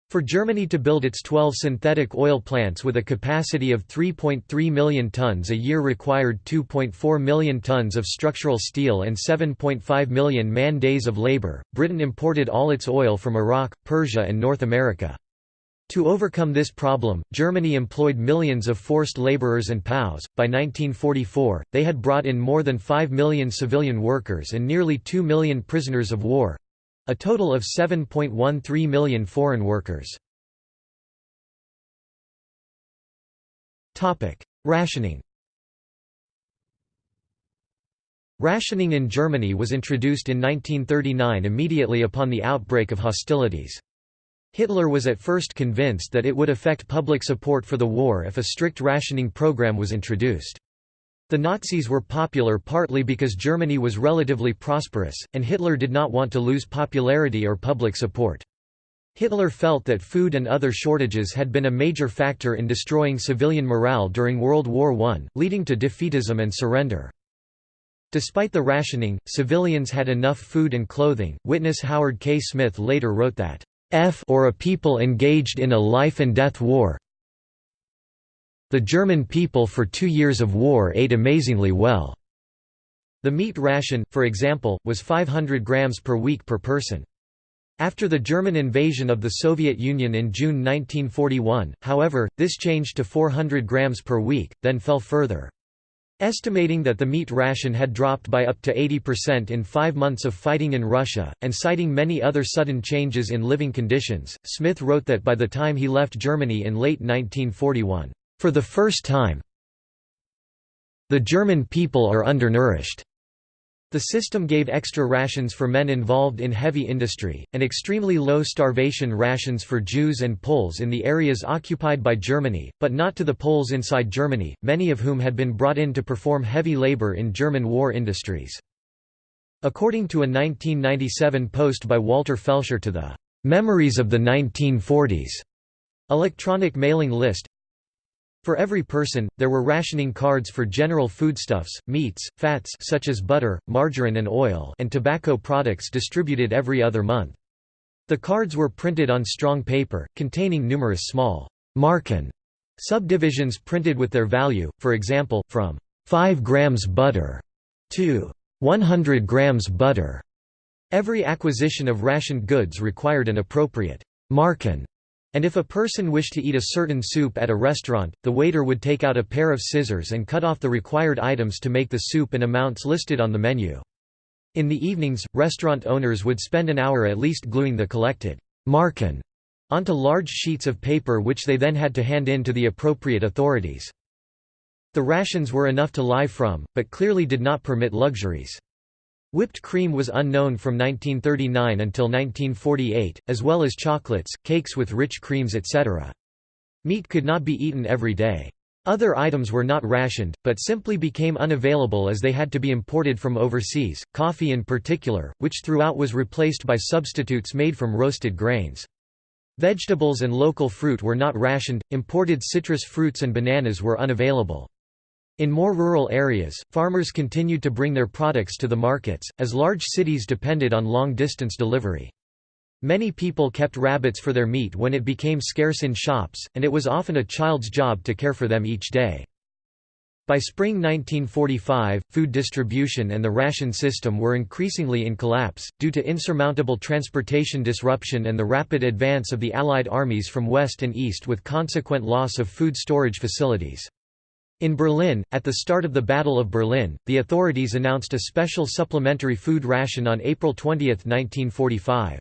For Germany to build its 12 synthetic oil plants with a capacity of 3.3 million tons a year required 2.4 million tons of structural steel and 7.5 million man-days of labor. Britain imported all its oil from Iraq, Persia and North America. To overcome this problem, Germany employed millions of forced laborers and POWs. By 1944, they had brought in more than 5 million civilian workers and nearly 2 million prisoners of war a total of 7.13 million foreign workers. Rationing Rationing in Germany was introduced in 1939 immediately upon the outbreak of hostilities. Hitler was at first convinced that it would affect public support for the war if a strict rationing program was introduced. The Nazis were popular partly because Germany was relatively prosperous, and Hitler did not want to lose popularity or public support. Hitler felt that food and other shortages had been a major factor in destroying civilian morale during World War I, leading to defeatism and surrender. Despite the rationing, civilians had enough food and clothing. Witness Howard K. Smith later wrote that F or a people engaged in a life-and-death war. The German people for two years of war ate amazingly well. The meat ration, for example, was 500 grams per week per person. After the German invasion of the Soviet Union in June 1941, however, this changed to 400 grams per week, then fell further. Estimating that the meat ration had dropped by up to 80% in five months of fighting in Russia, and citing many other sudden changes in living conditions, Smith wrote that by the time he left Germany in late 1941, "...for the first time the German people are undernourished." The system gave extra rations for men involved in heavy industry, and extremely low starvation rations for Jews and Poles in the areas occupied by Germany, but not to the Poles inside Germany, many of whom had been brought in to perform heavy labor in German war industries. According to a 1997 post by Walter Felscher to the "'Memories of the 1940s' electronic mailing list, for every person, there were rationing cards for general foodstuffs, meats, fats such as butter, margarine and oil and tobacco products distributed every other month. The cards were printed on strong paper, containing numerous small «marken» subdivisions printed with their value, for example, from 5 grams butter to 100 grams butter. Every acquisition of rationed goods required an appropriate «marken» And if a person wished to eat a certain soup at a restaurant, the waiter would take out a pair of scissors and cut off the required items to make the soup in amounts listed on the menu. In the evenings, restaurant owners would spend an hour at least gluing the collected marken onto large sheets of paper which they then had to hand in to the appropriate authorities. The rations were enough to live from, but clearly did not permit luxuries. Whipped cream was unknown from 1939 until 1948, as well as chocolates, cakes with rich creams etc. Meat could not be eaten every day. Other items were not rationed, but simply became unavailable as they had to be imported from overseas, coffee in particular, which throughout was replaced by substitutes made from roasted grains. Vegetables and local fruit were not rationed, imported citrus fruits and bananas were unavailable. In more rural areas, farmers continued to bring their products to the markets, as large cities depended on long-distance delivery. Many people kept rabbits for their meat when it became scarce in shops, and it was often a child's job to care for them each day. By spring 1945, food distribution and the ration system were increasingly in collapse, due to insurmountable transportation disruption and the rapid advance of the Allied armies from west and east with consequent loss of food storage facilities. In Berlin, at the start of the Battle of Berlin, the authorities announced a special supplementary food ration on April 20, 1945.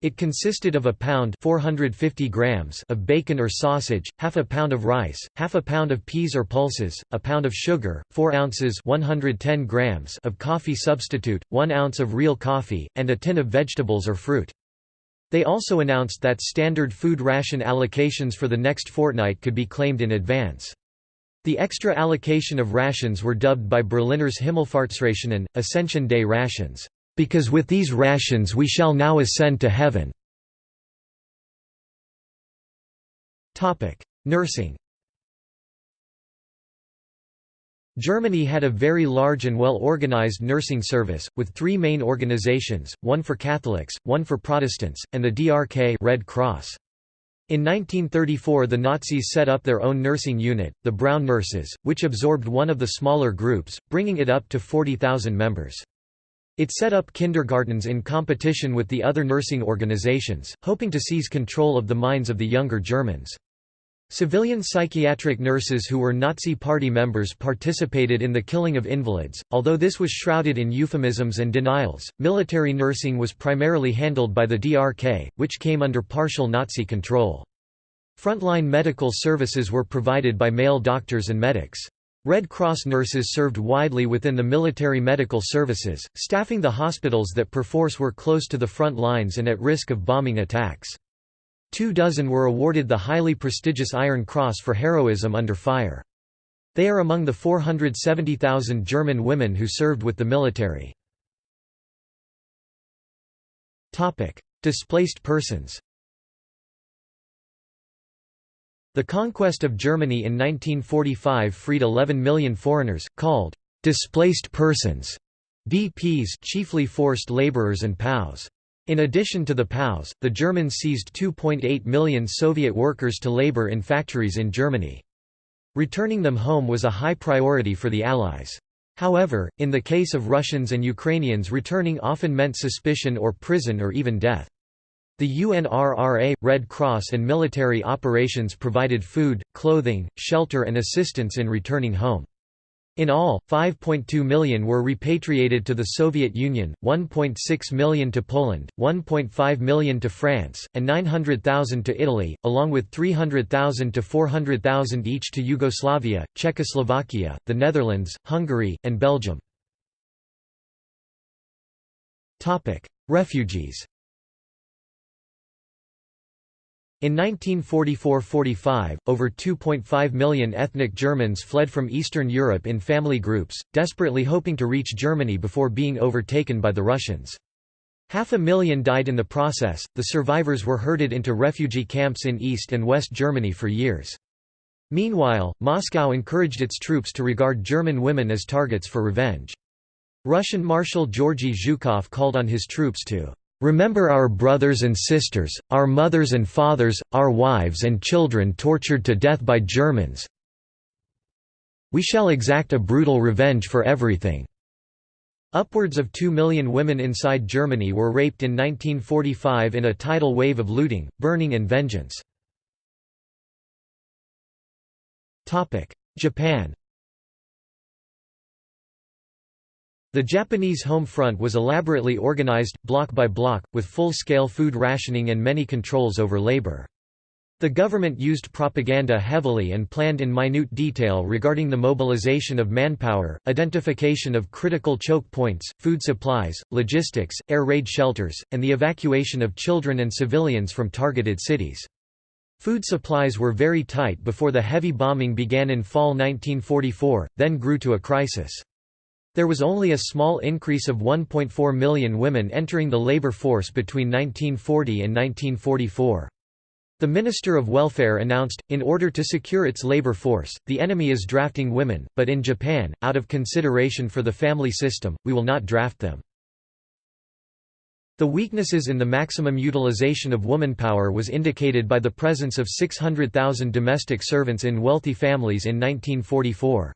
It consisted of a pound 450 grams of bacon or sausage, half a pound of rice, half a pound of peas or pulses, a pound of sugar, 4 ounces 110 grams of coffee substitute, 1 ounce of real coffee, and a tin of vegetables or fruit. They also announced that standard food ration allocations for the next fortnight could be claimed in advance. The extra allocation of rations were dubbed by Berliners Himmelfahrtsrationen, Ascension Day rations, "...because with these rations we shall now ascend to heaven." Nursing Germany had a very large and well-organized nursing service, with three main organizations, one for Catholics, one for Protestants, and the DRK Red Cross. In 1934 the Nazis set up their own nursing unit, the Brown Nurses, which absorbed one of the smaller groups, bringing it up to 40,000 members. It set up kindergartens in competition with the other nursing organizations, hoping to seize control of the minds of the younger Germans. Civilian psychiatric nurses who were Nazi Party members participated in the killing of invalids, although this was shrouded in euphemisms and denials. Military nursing was primarily handled by the DRK, which came under partial Nazi control. Frontline medical services were provided by male doctors and medics. Red Cross nurses served widely within the military medical services, staffing the hospitals that perforce were close to the front lines and at risk of bombing attacks. Two dozen were awarded the highly prestigious Iron Cross for heroism under fire. They are among the 470,000 German women who served with the military. Displaced persons the conquest of Germany in 1945 freed 11 million foreigners, called «displaced persons» DPs chiefly forced laborers and POWs. In addition to the POWs, the Germans seized 2.8 million Soviet workers to labor in factories in Germany. Returning them home was a high priority for the Allies. However, in the case of Russians and Ukrainians returning often meant suspicion or prison or even death. The UNRRA, Red Cross and military operations provided food, clothing, shelter and assistance in returning home. In all, 5.2 million were repatriated to the Soviet Union, 1.6 million to Poland, 1.5 million to France, and 900,000 to Italy, along with 300,000 to 400,000 each to Yugoslavia, Czechoslovakia, the Netherlands, Hungary, and Belgium. Refugees In 1944–45, over 2.5 million ethnic Germans fled from Eastern Europe in family groups, desperately hoping to reach Germany before being overtaken by the Russians. Half a million died in the process. The survivors were herded into refugee camps in East and West Germany for years. Meanwhile, Moscow encouraged its troops to regard German women as targets for revenge. Russian Marshal Georgy Zhukov called on his troops to Remember our brothers and sisters, our mothers and fathers, our wives and children tortured to death by Germans. We shall exact a brutal revenge for everything." Upwards of two million women inside Germany were raped in 1945 in a tidal wave of looting, burning and vengeance. Japan The Japanese home front was elaborately organized, block by block, with full-scale food rationing and many controls over labor. The government used propaganda heavily and planned in minute detail regarding the mobilization of manpower, identification of critical choke points, food supplies, logistics, air raid shelters, and the evacuation of children and civilians from targeted cities. Food supplies were very tight before the heavy bombing began in fall 1944, then grew to a crisis. There was only a small increase of 1.4 million women entering the labor force between 1940 and 1944. The Minister of Welfare announced, in order to secure its labor force, the enemy is drafting women, but in Japan, out of consideration for the family system, we will not draft them. The weaknesses in the maximum utilization of womanpower was indicated by the presence of 600,000 domestic servants in wealthy families in 1944.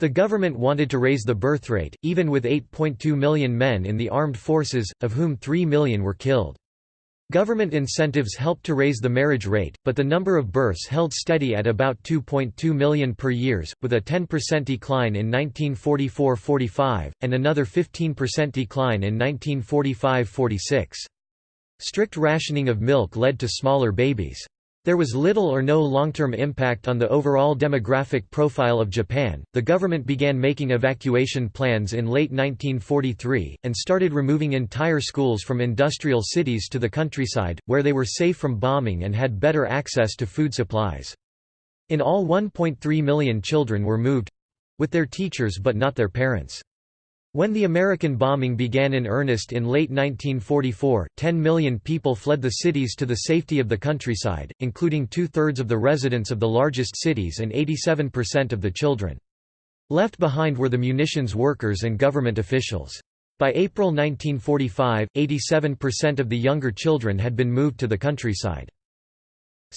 The government wanted to raise the birth rate, even with 8.2 million men in the armed forces, of whom 3 million were killed. Government incentives helped to raise the marriage rate, but the number of births held steady at about 2.2 million per years, with a 10% decline in 1944–45, and another 15% decline in 1945–46. Strict rationing of milk led to smaller babies. There was little or no long-term impact on the overall demographic profile of Japan. The government began making evacuation plans in late 1943 and started removing entire schools from industrial cities to the countryside where they were safe from bombing and had better access to food supplies. In all 1.3 million children were moved with their teachers but not their parents. When the American bombing began in earnest in late 1944, 10 million people fled the cities to the safety of the countryside, including two-thirds of the residents of the largest cities and 87% of the children. Left behind were the munitions workers and government officials. By April 1945, 87% of the younger children had been moved to the countryside.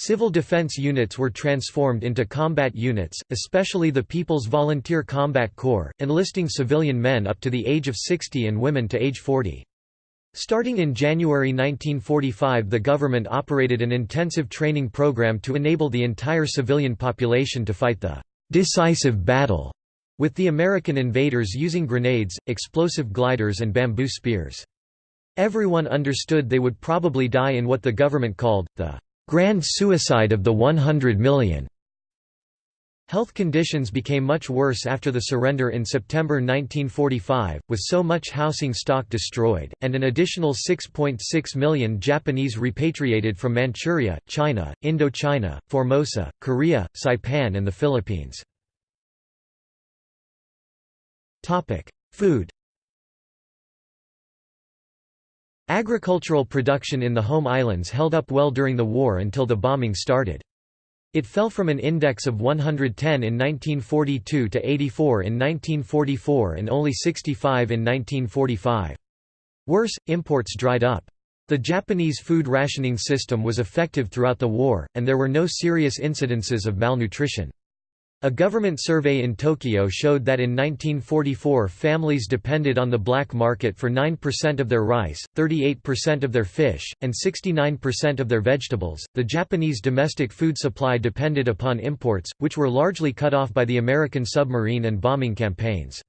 Civil defense units were transformed into combat units, especially the People's Volunteer Combat Corps, enlisting civilian men up to the age of 60 and women to age 40. Starting in January 1945 the government operated an intensive training program to enable the entire civilian population to fight the «decisive battle» with the American invaders using grenades, explosive gliders and bamboo spears. Everyone understood they would probably die in what the government called, the Grand Suicide of the 100 Million. Health conditions became much worse after the surrender in September 1945, with so much housing stock destroyed, and an additional 6.6 .6 million Japanese repatriated from Manchuria, China, Indochina, Formosa, Korea, Saipan and the Philippines. Food Agricultural production in the home islands held up well during the war until the bombing started. It fell from an index of 110 in 1942 to 84 in 1944 and only 65 in 1945. Worse, imports dried up. The Japanese food rationing system was effective throughout the war, and there were no serious incidences of malnutrition. A government survey in Tokyo showed that in 1944 families depended on the black market for 9% of their rice, 38% of their fish, and 69% of their vegetables. The Japanese domestic food supply depended upon imports, which were largely cut off by the American submarine and bombing campaigns.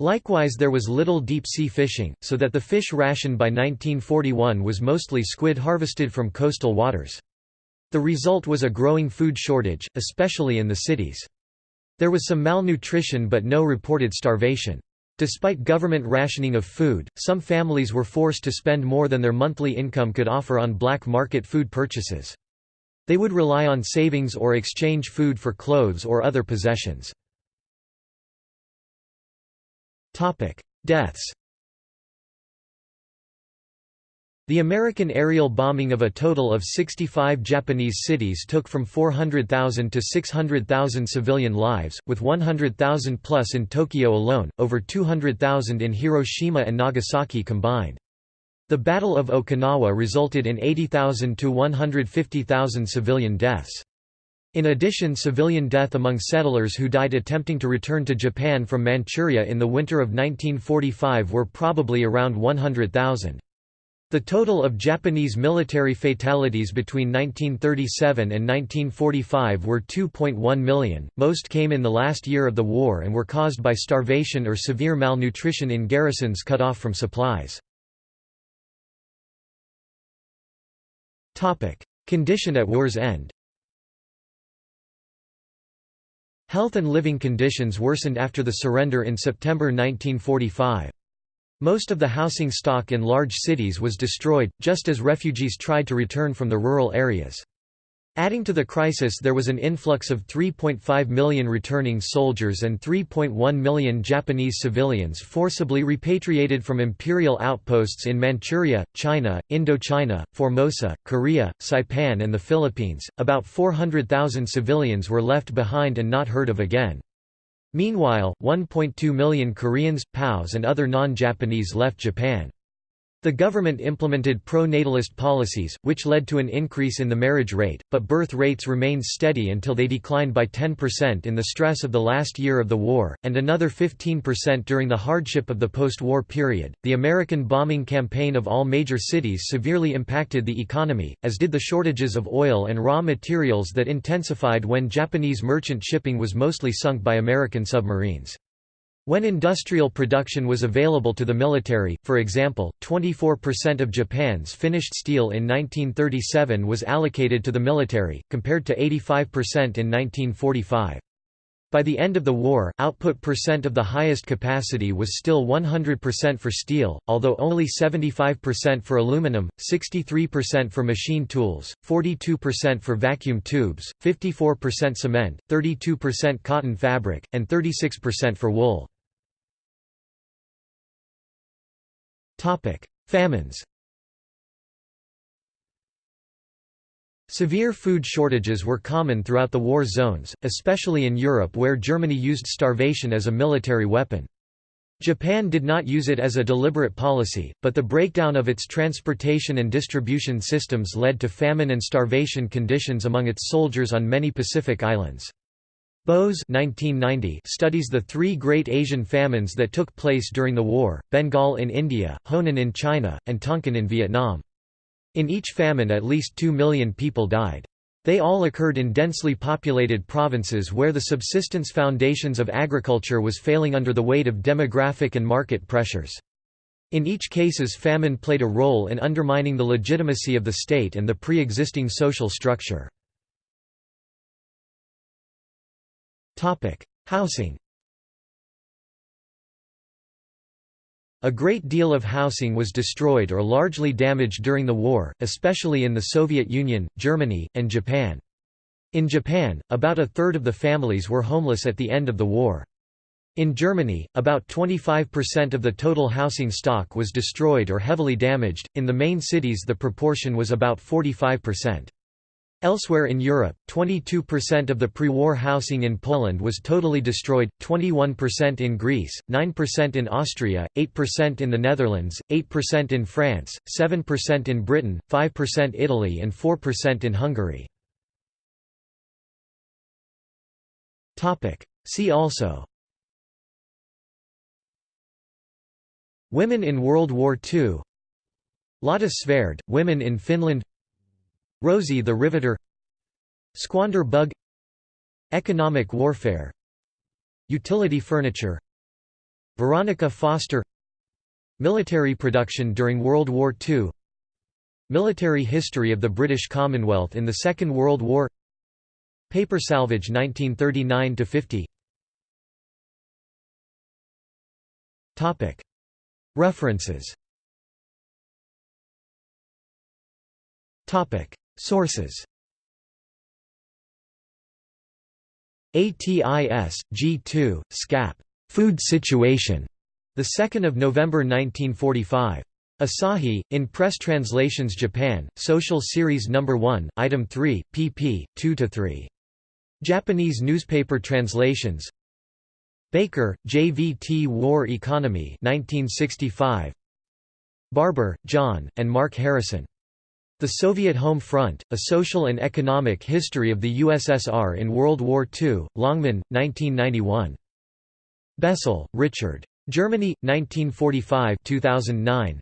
Likewise there was little deep-sea fishing, so that the fish ration by 1941 was mostly squid harvested from coastal waters. The result was a growing food shortage, especially in the cities. There was some malnutrition but no reported starvation. Despite government rationing of food, some families were forced to spend more than their monthly income could offer on black market food purchases. They would rely on savings or exchange food for clothes or other possessions. Deaths The American aerial bombing of a total of 65 Japanese cities took from 400,000 to 600,000 civilian lives, with 100,000 plus in Tokyo alone, over 200,000 in Hiroshima and Nagasaki combined. The Battle of Okinawa resulted in 80,000 to 150,000 civilian deaths. In addition civilian death among settlers who died attempting to return to Japan from Manchuria in the winter of 1945 were probably around 100,000. The total of Japanese military fatalities between 1937 and 1945 were 2.1 million, most came in the last year of the war and were caused by starvation or severe malnutrition in garrisons cut off from supplies. Condition at war's end Health and living conditions worsened after the surrender in September 1945. Most of the housing stock in large cities was destroyed, just as refugees tried to return from the rural areas. Adding to the crisis there was an influx of 3.5 million returning soldiers and 3.1 million Japanese civilians forcibly repatriated from imperial outposts in Manchuria, China, Indochina, Formosa, Korea, Saipan and the Philippines. About 400,000 civilians were left behind and not heard of again. Meanwhile, 1.2 million Koreans, POWs and other non-Japanese left Japan. The government implemented pro-natalist policies, which led to an increase in the marriage rate, but birth rates remained steady until they declined by 10% in the stress of the last year of the war, and another 15% during the hardship of the post-war period. The American bombing campaign of all major cities severely impacted the economy, as did the shortages of oil and raw materials that intensified when Japanese merchant shipping was mostly sunk by American submarines. When industrial production was available to the military, for example, 24% of Japan's finished steel in 1937 was allocated to the military, compared to 85% in 1945. By the end of the war, output percent of the highest capacity was still 100% for steel, although only 75% for aluminum, 63% for machine tools, 42% for vacuum tubes, 54% cement, 32% cotton fabric, and 36% for wool. Famines Severe food shortages were common throughout the war zones, especially in Europe where Germany used starvation as a military weapon. Japan did not use it as a deliberate policy, but the breakdown of its transportation and distribution systems led to famine and starvation conditions among its soldiers on many Pacific islands. Bose 1990 studies the three great Asian famines that took place during the war, Bengal in India, Honan in China, and Tonkin in Vietnam. In each famine at least two million people died. They all occurred in densely populated provinces where the subsistence foundations of agriculture was failing under the weight of demographic and market pressures. In each cases famine played a role in undermining the legitimacy of the state and the pre-existing social structure. Housing A great deal of housing was destroyed or largely damaged during the war, especially in the Soviet Union, Germany, and Japan. In Japan, about a third of the families were homeless at the end of the war. In Germany, about 25% of the total housing stock was destroyed or heavily damaged, in the main cities the proportion was about 45%. Elsewhere in Europe, 22% of the pre-war housing in Poland was totally destroyed, 21% in Greece, 9% in Austria, 8% in the Netherlands, 8% in France, 7% in Britain, 5% Italy and 4% in Hungary. See also Women in World War II Lotta Svärd, women in Finland Rosie the Riveter Squander bug Economic warfare Utility furniture Veronica Foster Military production during World War II Military history of the British Commonwealth in the Second World War Paper salvage 1939–50 References Sources ATIS, G2, SCAP. Food Situation. 2 November 1945. Asahi, in Press Translations Japan, Social Series No. 1, Item 3, pp. 2–3. Japanese newspaper translations Baker, J.V.T. War Economy 1965. Barber, John, and Mark Harrison. The Soviet Home Front, A Social and Economic History of the USSR in World War II, Longman, 1991. Bessel, Richard. Germany, 1945 2009.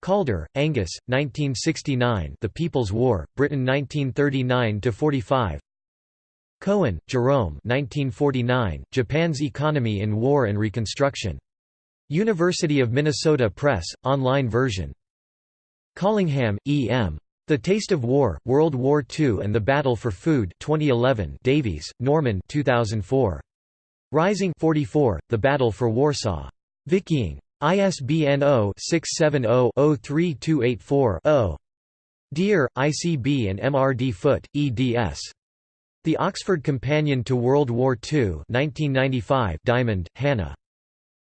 Calder, Angus, 1969 The People's War, Britain 1939–45 Cohen, Jerome 1949, Japan's Economy in War and Reconstruction. University of Minnesota Press, online version Collingham, E. M. The Taste of War, World War II and the Battle for Food 2011 Davies, Norman 2004. Rising 44, The Battle for Warsaw. Viking. ISBN 0-670-03284-0. Dear, ICB and MRD Foot, eds. The Oxford Companion to World War II 1995 Diamond, Hannah.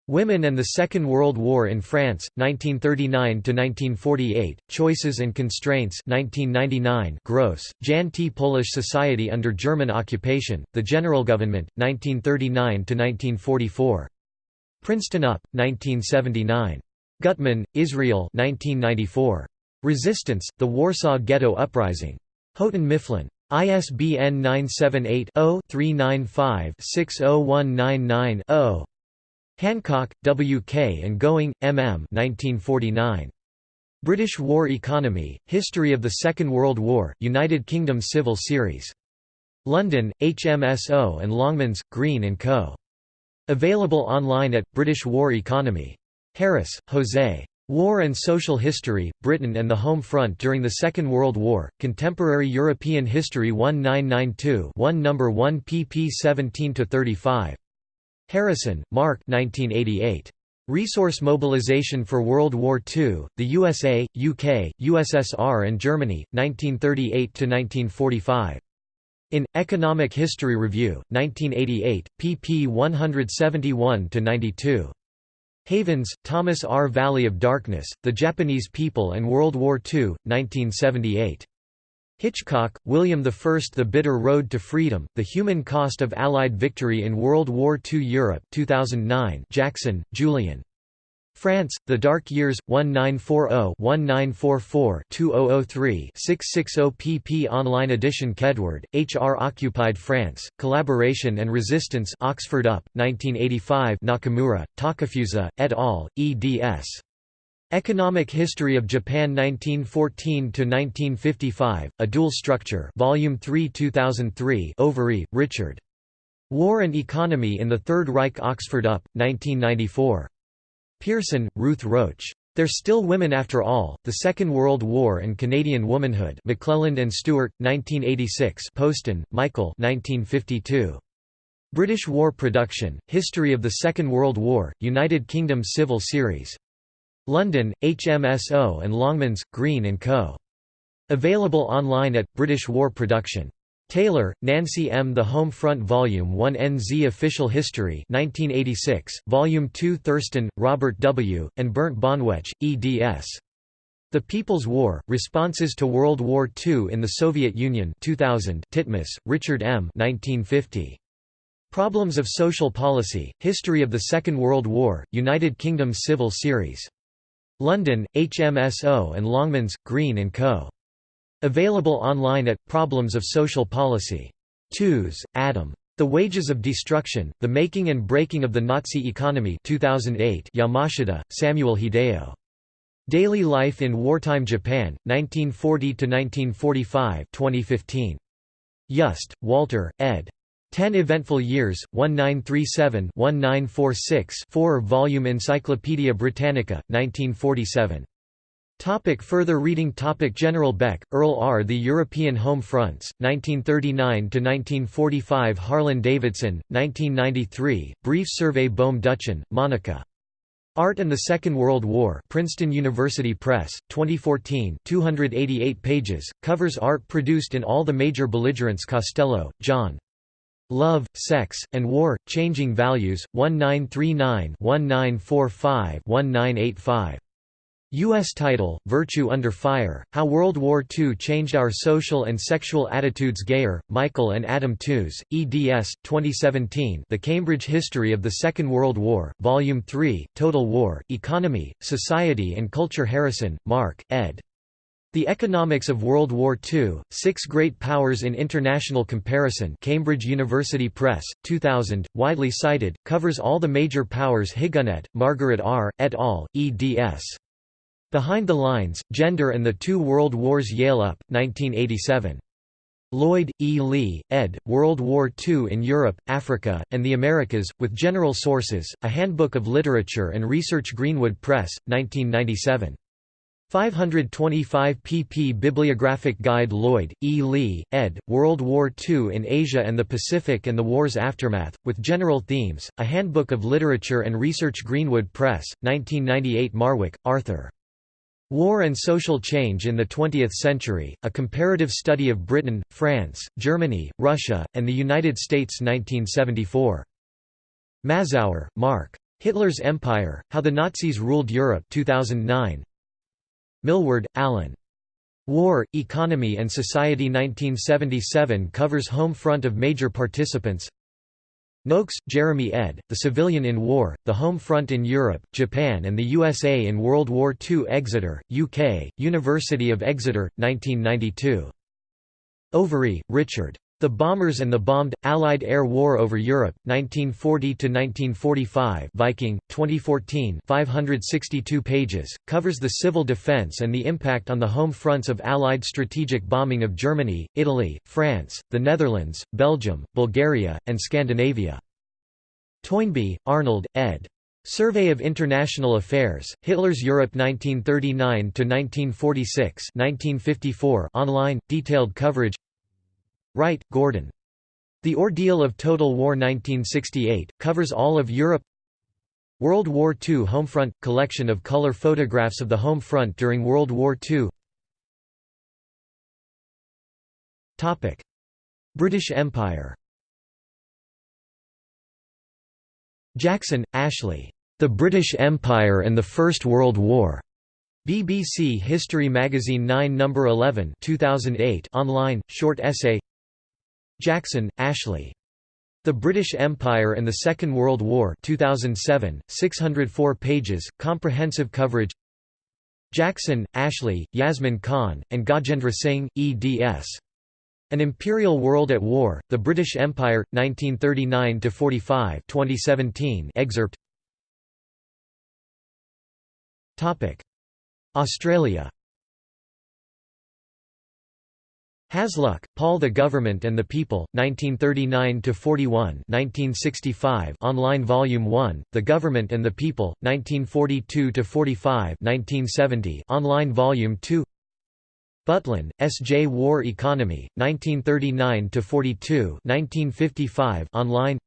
Women and the Second World War in France, 1939–1948, Choices and Constraints 1999 Gross, Jan T. Polish Society under German occupation, The General Government, 1939–1944. Princeton UP, 1979. Gutman, Israel 1994. Resistance, The Warsaw Ghetto Uprising. Houghton Mifflin. ISBN 978 0 395 60199 0. Hancock, W. K. and Gowing, M. M. 1949. British War Economy, History of the Second World War, United Kingdom Civil Series. London, HMSO and Longmans, Green & Co. Available online at, British War Economy. Harris, Jose. War and Social History, Britain and the Home Front During the Second World War, Contemporary European History 1992 1 No. 1 pp 17–35. Harrison, Mark 1988. Resource Mobilization for World War II, the USA, UK, USSR and Germany, 1938–1945. In, Economic History Review, 1988, pp 171–92. Havens, Thomas R. Valley of Darkness, The Japanese People and World War II, 1978. Hitchcock, William I. The Bitter Road to Freedom, The Human Cost of Allied Victory in World War II Europe 2009 Jackson, Julian. France, The Dark Years, 1940-1944-2003 660 pp Online edition Kedward, H. R. Occupied France, Collaboration and Resistance Oxford UP, 1985 Nakamura, Takafusa, et al., eds. Economic History of Japan 1914–1955, A Dual Structure Volume 3 2003 Overy, Richard. War and Economy in the Third Reich Oxford UP, 1994. Pearson, Ruth Roach. There's Still Women After All, The Second World War and Canadian Womanhood McClelland and Stewart, 1986 Postan, Michael 1952. British War Production, History of the Second World War, United Kingdom Civil Series. London, HMSO and Longmans, Green & Co. Available online at British War Production. Taylor, Nancy M. The Home Front Volume 1 NZ Official History 1986, Volume 2 Thurston, Robert W., and Bernd Bonwetsch, eds. The People's War, Responses to World War II in the Soviet Union 2000 Titmuss, Richard M. 1950. Problems of Social Policy, History of the Second World War, United Kingdom Civil Series. London, HMSO and Longmans, Green & Co. Available online at Problems of Social Policy. Tooze, Adam. The Wages of Destruction, The Making and Breaking of the Nazi Economy 2008 Yamashita, Samuel Hideo. Daily Life in Wartime Japan, 1940–1945 2015. Yust, Walter, ed. 10 Eventful Years, 1937-1946 4-volume Encyclopædia Britannica, 1947. Topic further reading Topic General Beck, Earl R. The European Home Fronts, 1939–1945 Harlan Davidson, 1993, Brief Survey Bohm Duchen, Monica. Art and the Second World War Princeton University Press, 2014 288 pages, covers art produced in all the major belligerents Costello, John. Love, Sex, and War, Changing Values, 1939-1945-1985. U.S. title, Virtue Under Fire, How World War II Changed Our Social and Sexual Attitudes Geyer, Michael and Adam Tooze, eds. 2017 The Cambridge History of the Second World War, Volume 3, Total War, Economy, Society and Culture Harrison, Mark, ed. The Economics of World War II, Six Great Powers in International Comparison Cambridge University Press, 2000, widely cited, covers all the major powers Higonnet, Margaret R., et al., eds. Behind the Lines, Gender and the Two World Wars Yale Up, 1987. Lloyd, E. Lee, ed., World War II in Europe, Africa, and the Americas, with General Sources, A Handbook of Literature and Research Greenwood Press, 1997. 525 pp Bibliographic Guide Lloyd, E. Lee, ed., World War II in Asia and the Pacific and the War's Aftermath, with General Themes, A Handbook of Literature and Research Greenwood Press, 1998 Marwick, Arthur. War and Social Change in the Twentieth Century, A Comparative Study of Britain, France, Germany, Russia, and the United States 1974. Mazower, Mark. Hitler's Empire, How the Nazis Ruled Europe 2009. Milward, Alan. War, Economy and Society 1977 covers home front of major participants Noakes, Jeremy ed., The Civilian in War, The Home Front in Europe, Japan and the USA in World War II Exeter, UK, University of Exeter, 1992. Overy, Richard. The Bombers and the Bombed, Allied Air War over Europe, 1940–1945 Viking, 2014 562 pages, covers the civil defense and the impact on the home fronts of Allied strategic bombing of Germany, Italy, France, the Netherlands, Belgium, Bulgaria, and Scandinavia. Toynbee, Arnold, ed. Survey of International Affairs, Hitler's Europe 1939–1946 online, detailed coverage Wright, Gordon. The Ordeal of Total War 1968, covers all of Europe World War II Homefront – collection of color photographs of the home front during World War II British Empire Jackson, Ashley. The British Empire and the First World War. BBC History Magazine 9 No. 11 2008 online, short essay Jackson, Ashley. The British Empire and the Second World War 2007, 604 pages, comprehensive coverage Jackson, Ashley, Yasmin Khan, and Gajendra Singh, eds. An Imperial World at War, The British Empire, 1939–45 2017 excerpt Australia Hasluck, Paul The Government and the People, 1939–41 1965 online Volume 1, The Government and the People, 1942–45 1970 online Volume 2 Butlin, S. J. War Economy, 1939–42 1955 online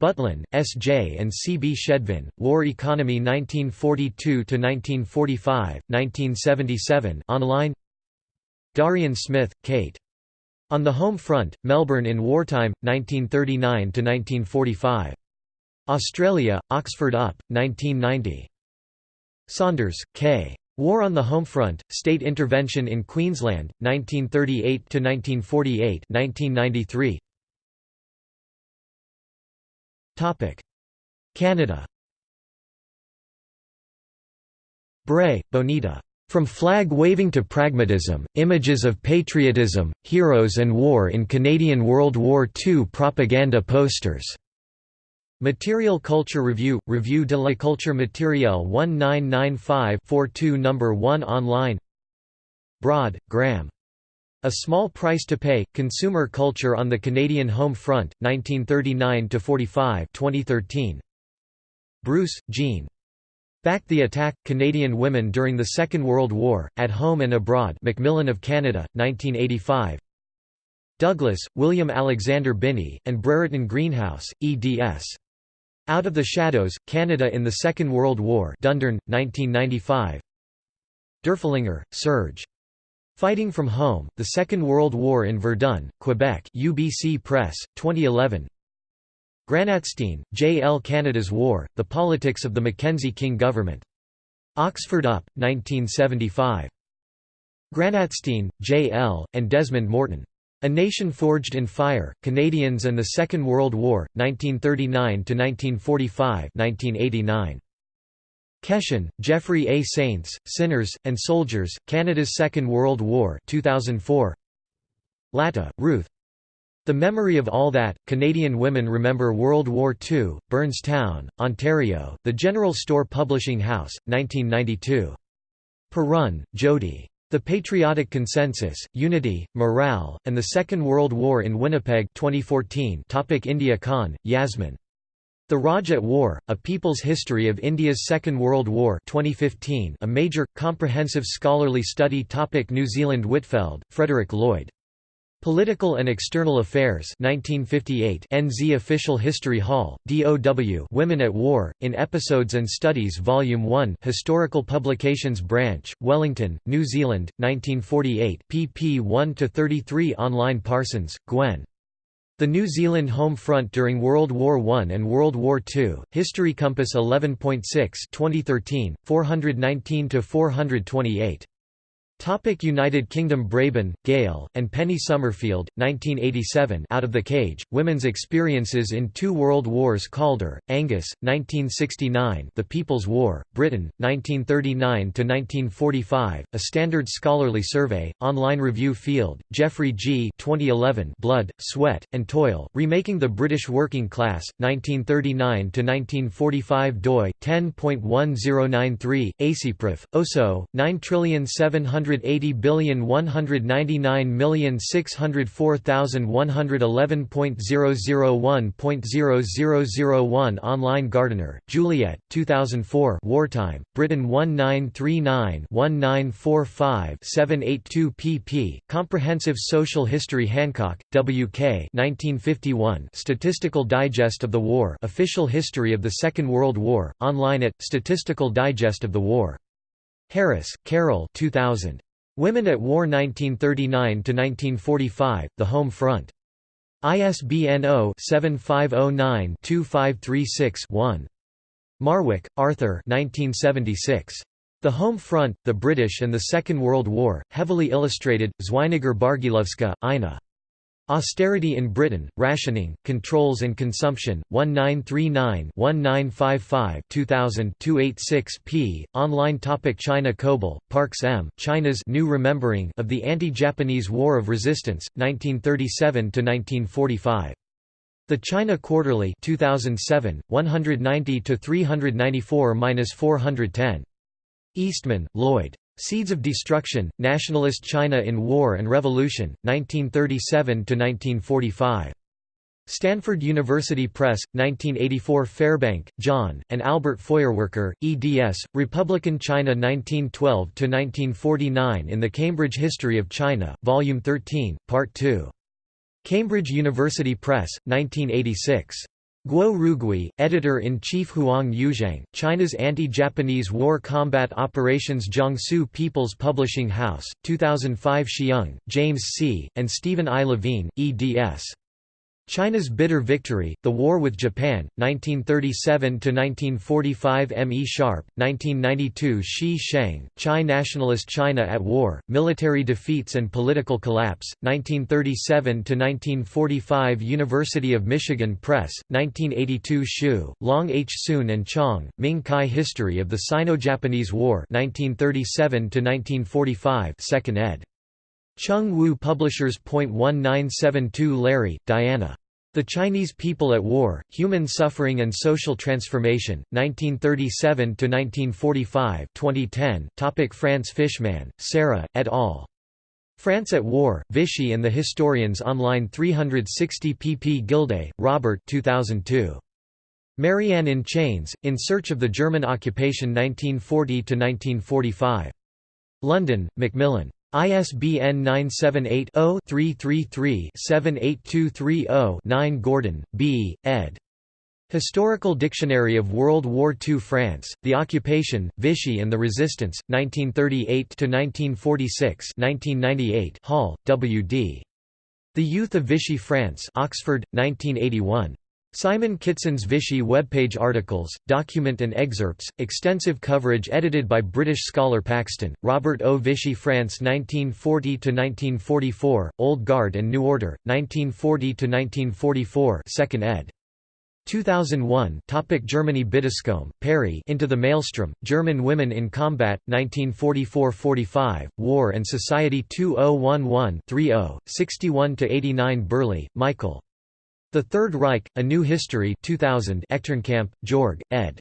Butlin, S. J. and C. B. Schedvin, War Economy 1942–1945, 1977 online Darian Smith, Kate. On the Home Front, Melbourne in Wartime, 1939–1945. Australia, Oxford UP, 1990. Saunders, K. War on the Home Front, State Intervention in Queensland, 1938–1948 1993. Canada Bray, Bonita. From Flag Waving to Pragmatism, Images of Patriotism, Heroes and War in Canadian World War II Propaganda Posters. Material Culture Review, Revue de la Culture Matérielle 1995-42 No. 1 online Broad, Graham. A Small Price to Pay, Consumer Culture on the Canadian Home Front, 1939–45 2013. Bruce, Jean. Back the Attack, Canadian Women During the Second World War, At Home and Abroad. Macmillan of Canada, 1985 Douglas, William Alexander Binney, and Brereton Greenhouse, eds. Out of the Shadows, Canada in the Second World War. Dundurn, 1995 Durflinger, Serge. Fighting from Home, The Second World War in Verdun, Quebec. UBC Press, 2011 Granatstein, J. L. Canada's War, The Politics of the Mackenzie King Government. Oxford UP, 1975. Granatstein, J. L., and Desmond Morton. A Nation Forged in Fire, Canadians and the Second World War, 1939–1945 1989. Keshen, Jeffrey A. Saints, Sinners, and Soldiers, Canada's Second World War 2004. Latta, Ruth. The Memory of All That, Canadian Women Remember World War II, Burnstown, Ontario, The General Store Publishing House, 1992. Perun, Jody. The Patriotic Consensus, Unity, Morale, and the Second World War in Winnipeg 2014 Topic India Khan, Yasmin. The Raj at War, A People's History of India's Second World War 2015, a major, comprehensive scholarly study topic New Zealand Whitfeld, Frederick Lloyd. Political and External Affairs 1958 NZ Official History Hall, DOW Women at War, in Episodes and Studies Volume 1 Historical Publications Branch, Wellington, New Zealand, 1948 pp 1–33 Online Parsons, Gwen. The New Zealand Home Front during World War I and World War II, History Compass 11.6 2013, 419–428. Topic United Kingdom Braybon, Gale, and Penny Summerfield, 1987 Out of the Cage, Women's Experiences in Two World Wars Calder, Angus, 1969 The People's War, Britain, 1939–1945, A Standard Scholarly Survey, Online Review Field, Geoffrey G. 2011 Blood, Sweat, and Toil, Remaking the British Working Class, 1939–1945 doi, 10.1093, ACPRIF, OSO, 9 180,199,604,111.001.0001 Online Gardiner, Juliet, 2004 Wartime, Britain 1939-1945-782 pp. Comprehensive Social History Hancock, W.K. 1951 Statistical Digest of the War Official History of the Second World War, online at, Statistical Digest of the War Harris, Carol 2000. Women at War 1939–1945, The Home Front. ISBN 0-7509-2536-1. Marwick, Arthur 1976. The Home Front, the British and the Second World War, heavily illustrated, Zweiniger Bargielowska, Ina. Austerity in Britain, Rationing, Controls and Consumption, 1939-1955 2000 286 p. Online topic China Coble, Parks M. China's New Remembering of the Anti-Japanese War of Resistance, 1937–1945. The China Quarterly 2007, 190–394–410. Eastman, Lloyd. Seeds of Destruction, Nationalist China in War and Revolution, 1937–1945. Stanford University Press, 1984 Fairbank, John, and Albert Feuerwerker, eds. Republican China 1912–1949 in the Cambridge History of China, Volume 13, Part 2. Cambridge University Press, 1986. Guo Rugui, Editor-in-Chief Huang Yuzhang, China's Anti-Japanese War Combat Operations Jiangsu People's Publishing House, 2005 Hsiung, James C., and Stephen I. Levine, eds. China's Bitter Victory, The War with Japan, 1937–1945 M. E. Sharpe, 1992 Shi Sheng, Chai Nationalist China at War, Military Defeats and Political Collapse, 1937–1945 University of Michigan Press, 1982 Shu, Long H. Soon and Chong, Ming Kai History of the Sino-Japanese War 1937–1945 2nd ed. Chung Wu Publishers. 1972 Lary, Diana. The Chinese People at War, Human Suffering and Social Transformation, 1937–1945 2010 Topic France Fishman, Sarah, et al. France at War, Vichy and the Historians Online 360 pp Gildea, Robert 2002. Marianne in Chains, In Search of the German Occupation 1940–1945. London, Macmillan. ISBN 978-0-333-78230-9 Gordon, B., ed. Historical Dictionary of World War II France, The Occupation, Vichy and the Resistance, 1938–1946 1998 Hall, W. D. The Youth of Vichy France Oxford, 1981. Simon Kitson's Vichy webpage articles, document and excerpts, extensive coverage edited by British scholar Paxton, Robert O. Vichy France 1940–1944, Old Guard and New Order, 1940–1944 2nd ed. 2001 Topic Germany Biddiscombe, Perry Into the Maelstrom, German Women in Combat, 1944–45, War and Society 2011-30, 61–89 Burleigh, Michael. The Third Reich, A New History 2000 Echternkamp, Georg, ed.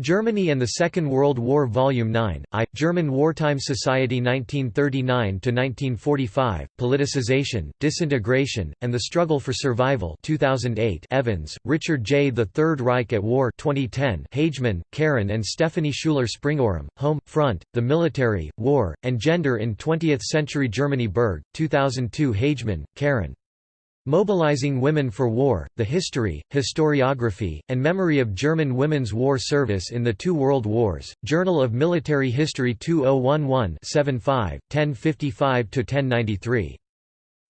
Germany and the Second World War Volume 9, I, German Wartime Society 1939–1945, Politicization, Disintegration, and the Struggle for Survival 2008 Evans, Richard J. The Third Reich at War 2010 Hagemann, Karen and Stephanie Schuler Springorum, Home, Front, The Military, War, and Gender in Twentieth-Century Germany Berg, 2002 Hagemann, Karen. Mobilizing Women for War, The History, Historiography, and Memory of German Women's War Service in the Two World Wars, Journal of Military History 2011 75, 1055–1093.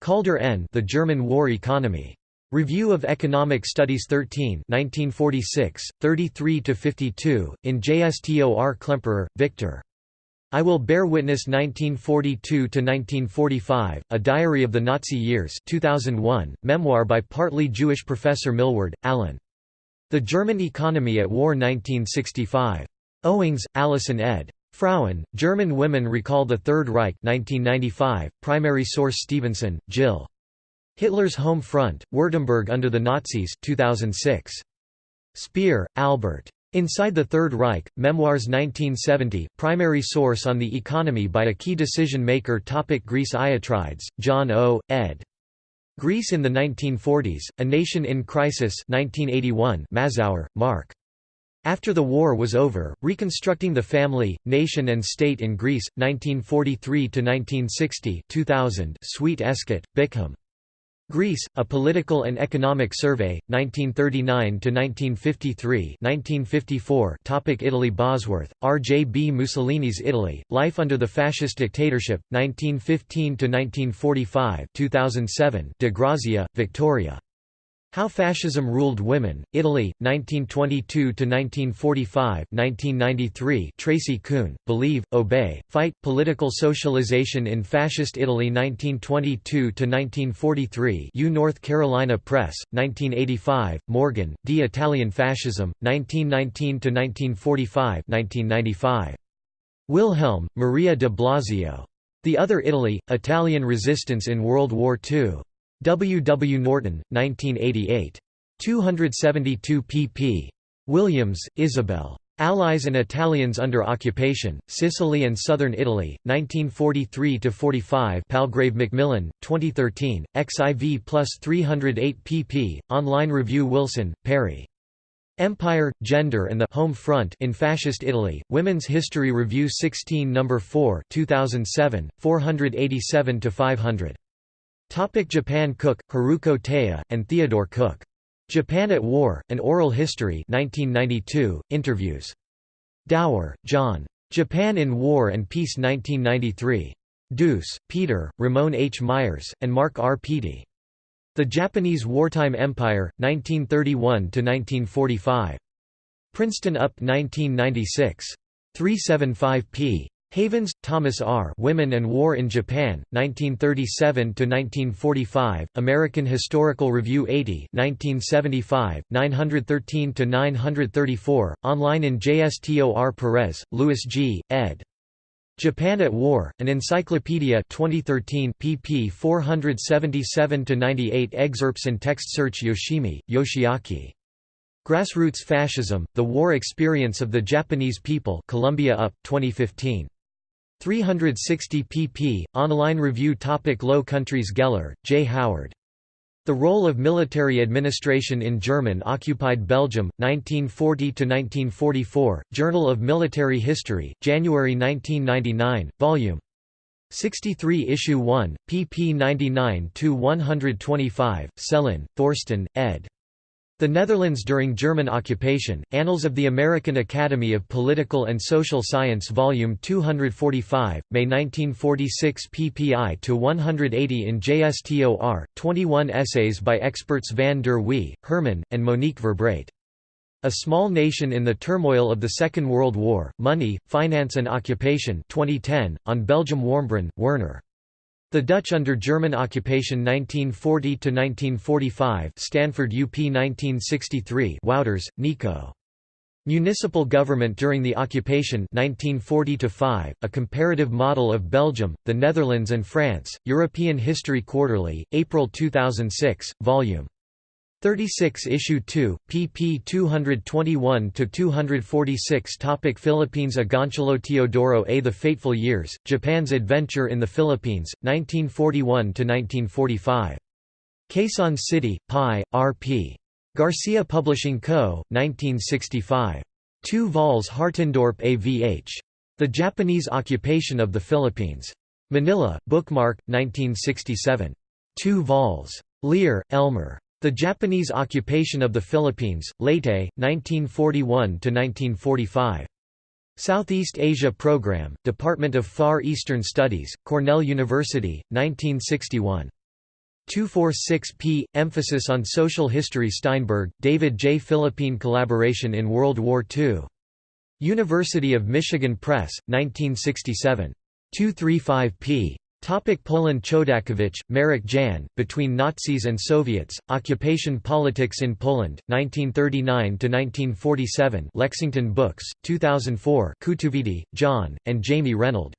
Kaldor N. The German War Economy. Review of Economic Studies 13 1946, 33–52, in JSTOR Klemperer, Victor. I Will Bear Witness 1942–1945, A Diary of the Nazi Years 2001, memoir by partly Jewish professor Milward, Alan. The German Economy at War 1965. Owings, Allison ed. Frauen, German Women Recall the Third Reich 1995, primary source Stephenson, Jill. Hitler's Home Front, Württemberg under the Nazis 2006. Speer, Albert. Inside the Third Reich, Memoirs 1970, primary source on the economy by a key decision maker topic Greece Iatrides, John O., ed. Greece in the 1940s, A Nation in Crisis 1981 Mazower, Mark. After the war was over, Reconstructing the Family, Nation and State in Greece, 1943–1960 2000 Sweet Escott, Bickham. Greece, A Political and Economic Survey, 1939–1953 1954 Topic Italy Bosworth, R. J. B. Mussolini's Italy, Life Under the Fascist Dictatorship, 1915–1945 2007 De Grazia, Victoria. How Fascism Ruled Women, Italy, 1922–1945 1993 Tracy Koon, Believe, Obey, Fight, Political Socialization in Fascist Italy 1922–1943 U North Carolina Press, 1985, Morgan, D. Italian Fascism, 1919–1945 1995. Wilhelm, Maria de Blasio. The Other Italy, Italian Resistance in World War II. W. W. Norton, 1988. 272 pp. Williams, Isabel. Allies and Italians under Occupation, Sicily and Southern Italy, 1943–45 Palgrave Macmillan, 2013, XIV plus 308 pp. Online review Wilson, Perry. Empire, Gender and the Home Front in Fascist Italy, Women's History Review 16 No. 4 2007, 487–500. Topic Japan Cook, Haruko Taya, and Theodore Cook. Japan at War, An Oral History 1992, Interviews. Dower, John. Japan in War and Peace 1993. Duus, Peter, Ramon H. Myers, and Mark R. Peattie. The Japanese Wartime Empire, 1931–1945. Princeton UP 1996. 375 p. Havens, Thomas R. Women and War in Japan, 1937–1945, American Historical Review 80 1975, 913–934, online in JSTOR Perez, Louis G., ed. Japan at War, an Encyclopedia 2013 pp 477–98 excerpts and text search Yoshimi, Yoshiaki. Grassroots Fascism, The War Experience of the Japanese People Columbia UP, 2015. 360 pp. Online review topic Low Countries Geller, J. Howard. The Role of Military Administration in German-occupied Belgium, 1940–1944, Journal of Military History, January 1999, Vol. 63 Issue 1, pp 99–125, Sellin, Thorsten, ed. The Netherlands during German occupation, Annals of the American Academy of Political and Social Science Volume 245, May 1946 ppi to 180 in JSTOR, 21 essays by experts Van der Wee, Herman, and Monique Verbraete. A Small Nation in the Turmoil of the Second World War, Money, Finance and Occupation 2010, on Belgium Warmbrunn, Werner. The Dutch under German occupation 1940 to 1945. Stanford UP 1963 Wouters, Nico. Municipal government during the occupation 1940 to 5. A comparative model of Belgium, the Netherlands and France, European History Quarterly, April 2006, Vol. 36 Issue 2, pp 221–246 Topic Philippines Agoncillo Teodoro A The Fateful Years, Japan's Adventure in the Philippines, 1941–1945. Quezon City, Pi, R.P. Garcia Publishing Co., 1965. 2 vols Hartendorp AVH. The Japanese Occupation of the Philippines. Manila, Bookmark, 1967. 2 vols. Lear, Elmer. The Japanese occupation of the Philippines, Leyte, 1941–1945. Southeast Asia Program, Department of Far Eastern Studies, Cornell University, 1961. 246p, Emphasis on Social History Steinberg, David J. Philippine Collaboration in World War II. University of Michigan Press, 1967. 235p. Topic Poland Chodakiewicz, Marek Jan, Between Nazis and Soviets, Occupation Politics in Poland, 1939–1947 Lexington Books, 2004 Kutuvidi, John, and Jamie Reynold.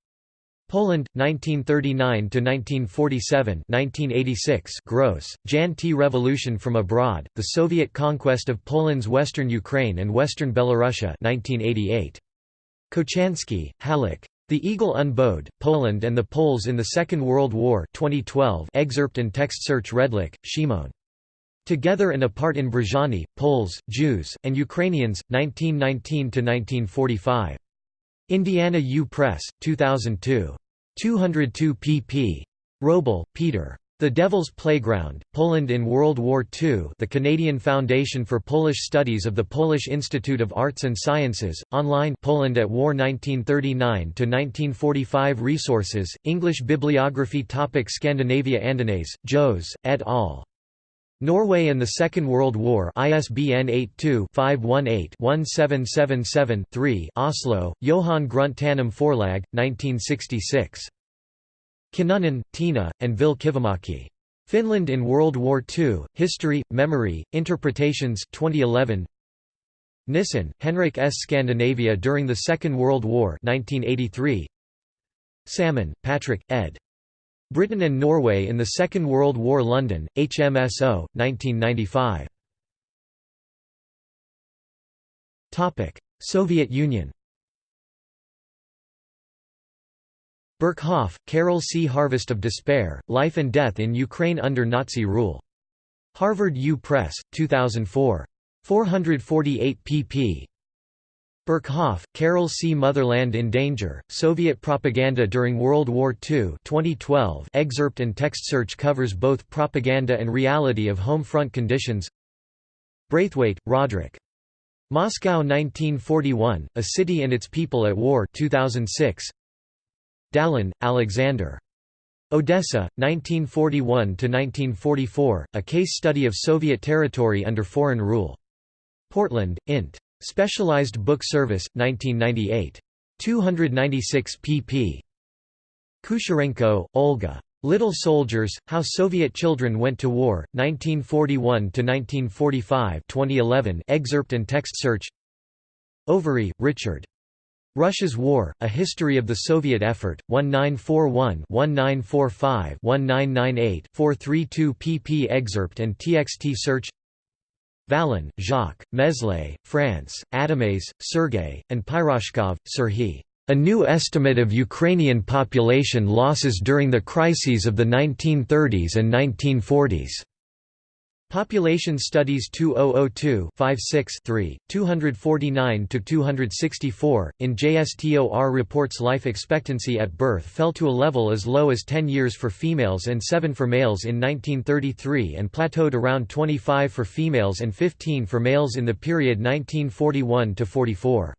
Poland, 1939–1947 1986 Gross, Jan T. Revolution from Abroad, The Soviet Conquest of Poland's Western Ukraine and Western Belorussia 1988. Kochanski, Haluk. The Eagle Unbowed, Poland and the Poles in the Second World War 2012 excerpt and text search Redlich, Shimon. Together and Apart in Brzeżany, Poles, Jews, and Ukrainians, 1919–1945. Indiana U Press, 2002. 202 pp. Wrobel, Peter. The Devil's Playground, Poland in World War II the Canadian Foundation for Polish Studies of the Polish Institute of Arts and Sciences, online Poland at War 1939–1945 Resources, English Bibliography topic Scandinavia Andenæs, Jos, et al. Norway and the Second World War ISBN 82-518-1777-3 Oslo, Johan Tanum Forlag, 1966. Kinnunen, Tina, and Ville Kivimäki. Finland in World War II, History, Memory, Interpretations 2011. Nissen, Henrik S. Scandinavia during the Second World War 1983. Salmon, Patrick, ed. Britain and Norway in the Second World War London, HMSO, 1995. Soviet Union Berkhoff, Carol C. Harvest of Despair, Life and Death in Ukraine Under Nazi Rule. Harvard U. Press, 2004. 448 pp. Berkhoff, Carol C. Motherland in Danger, Soviet Propaganda During World War II 2012 excerpt and text search covers both propaganda and reality of home front conditions Braithwaite, Roderick. Moscow 1941, A City and Its People at War 2006. Dallin, Alexander. Odessa, 1941–1944, A Case Study of Soviet Territory Under Foreign Rule. Portland, Int. Specialized Book Service, 1998. 296 pp. Kucherenko, Olga. Little Soldiers, How Soviet Children Went to War, 1941–1945 2011 excerpt and text search Overy, Richard. Russia's War, A History of the Soviet Effort, 1941-1945-1998 432 pp excerpt and txt search Vallin, Jacques, Meslé, France, Adamès, Sergei, and Pyrozhkov, Serhiy. A New Estimate of Ukrainian Population Losses During the Crises of the 1930s and 1940s. Population Studies 2002 3 249–264, in JSTOR reports life expectancy at birth fell to a level as low as 10 years for females and 7 for males in 1933 and plateaued around 25 for females and 15 for males in the period 1941–44.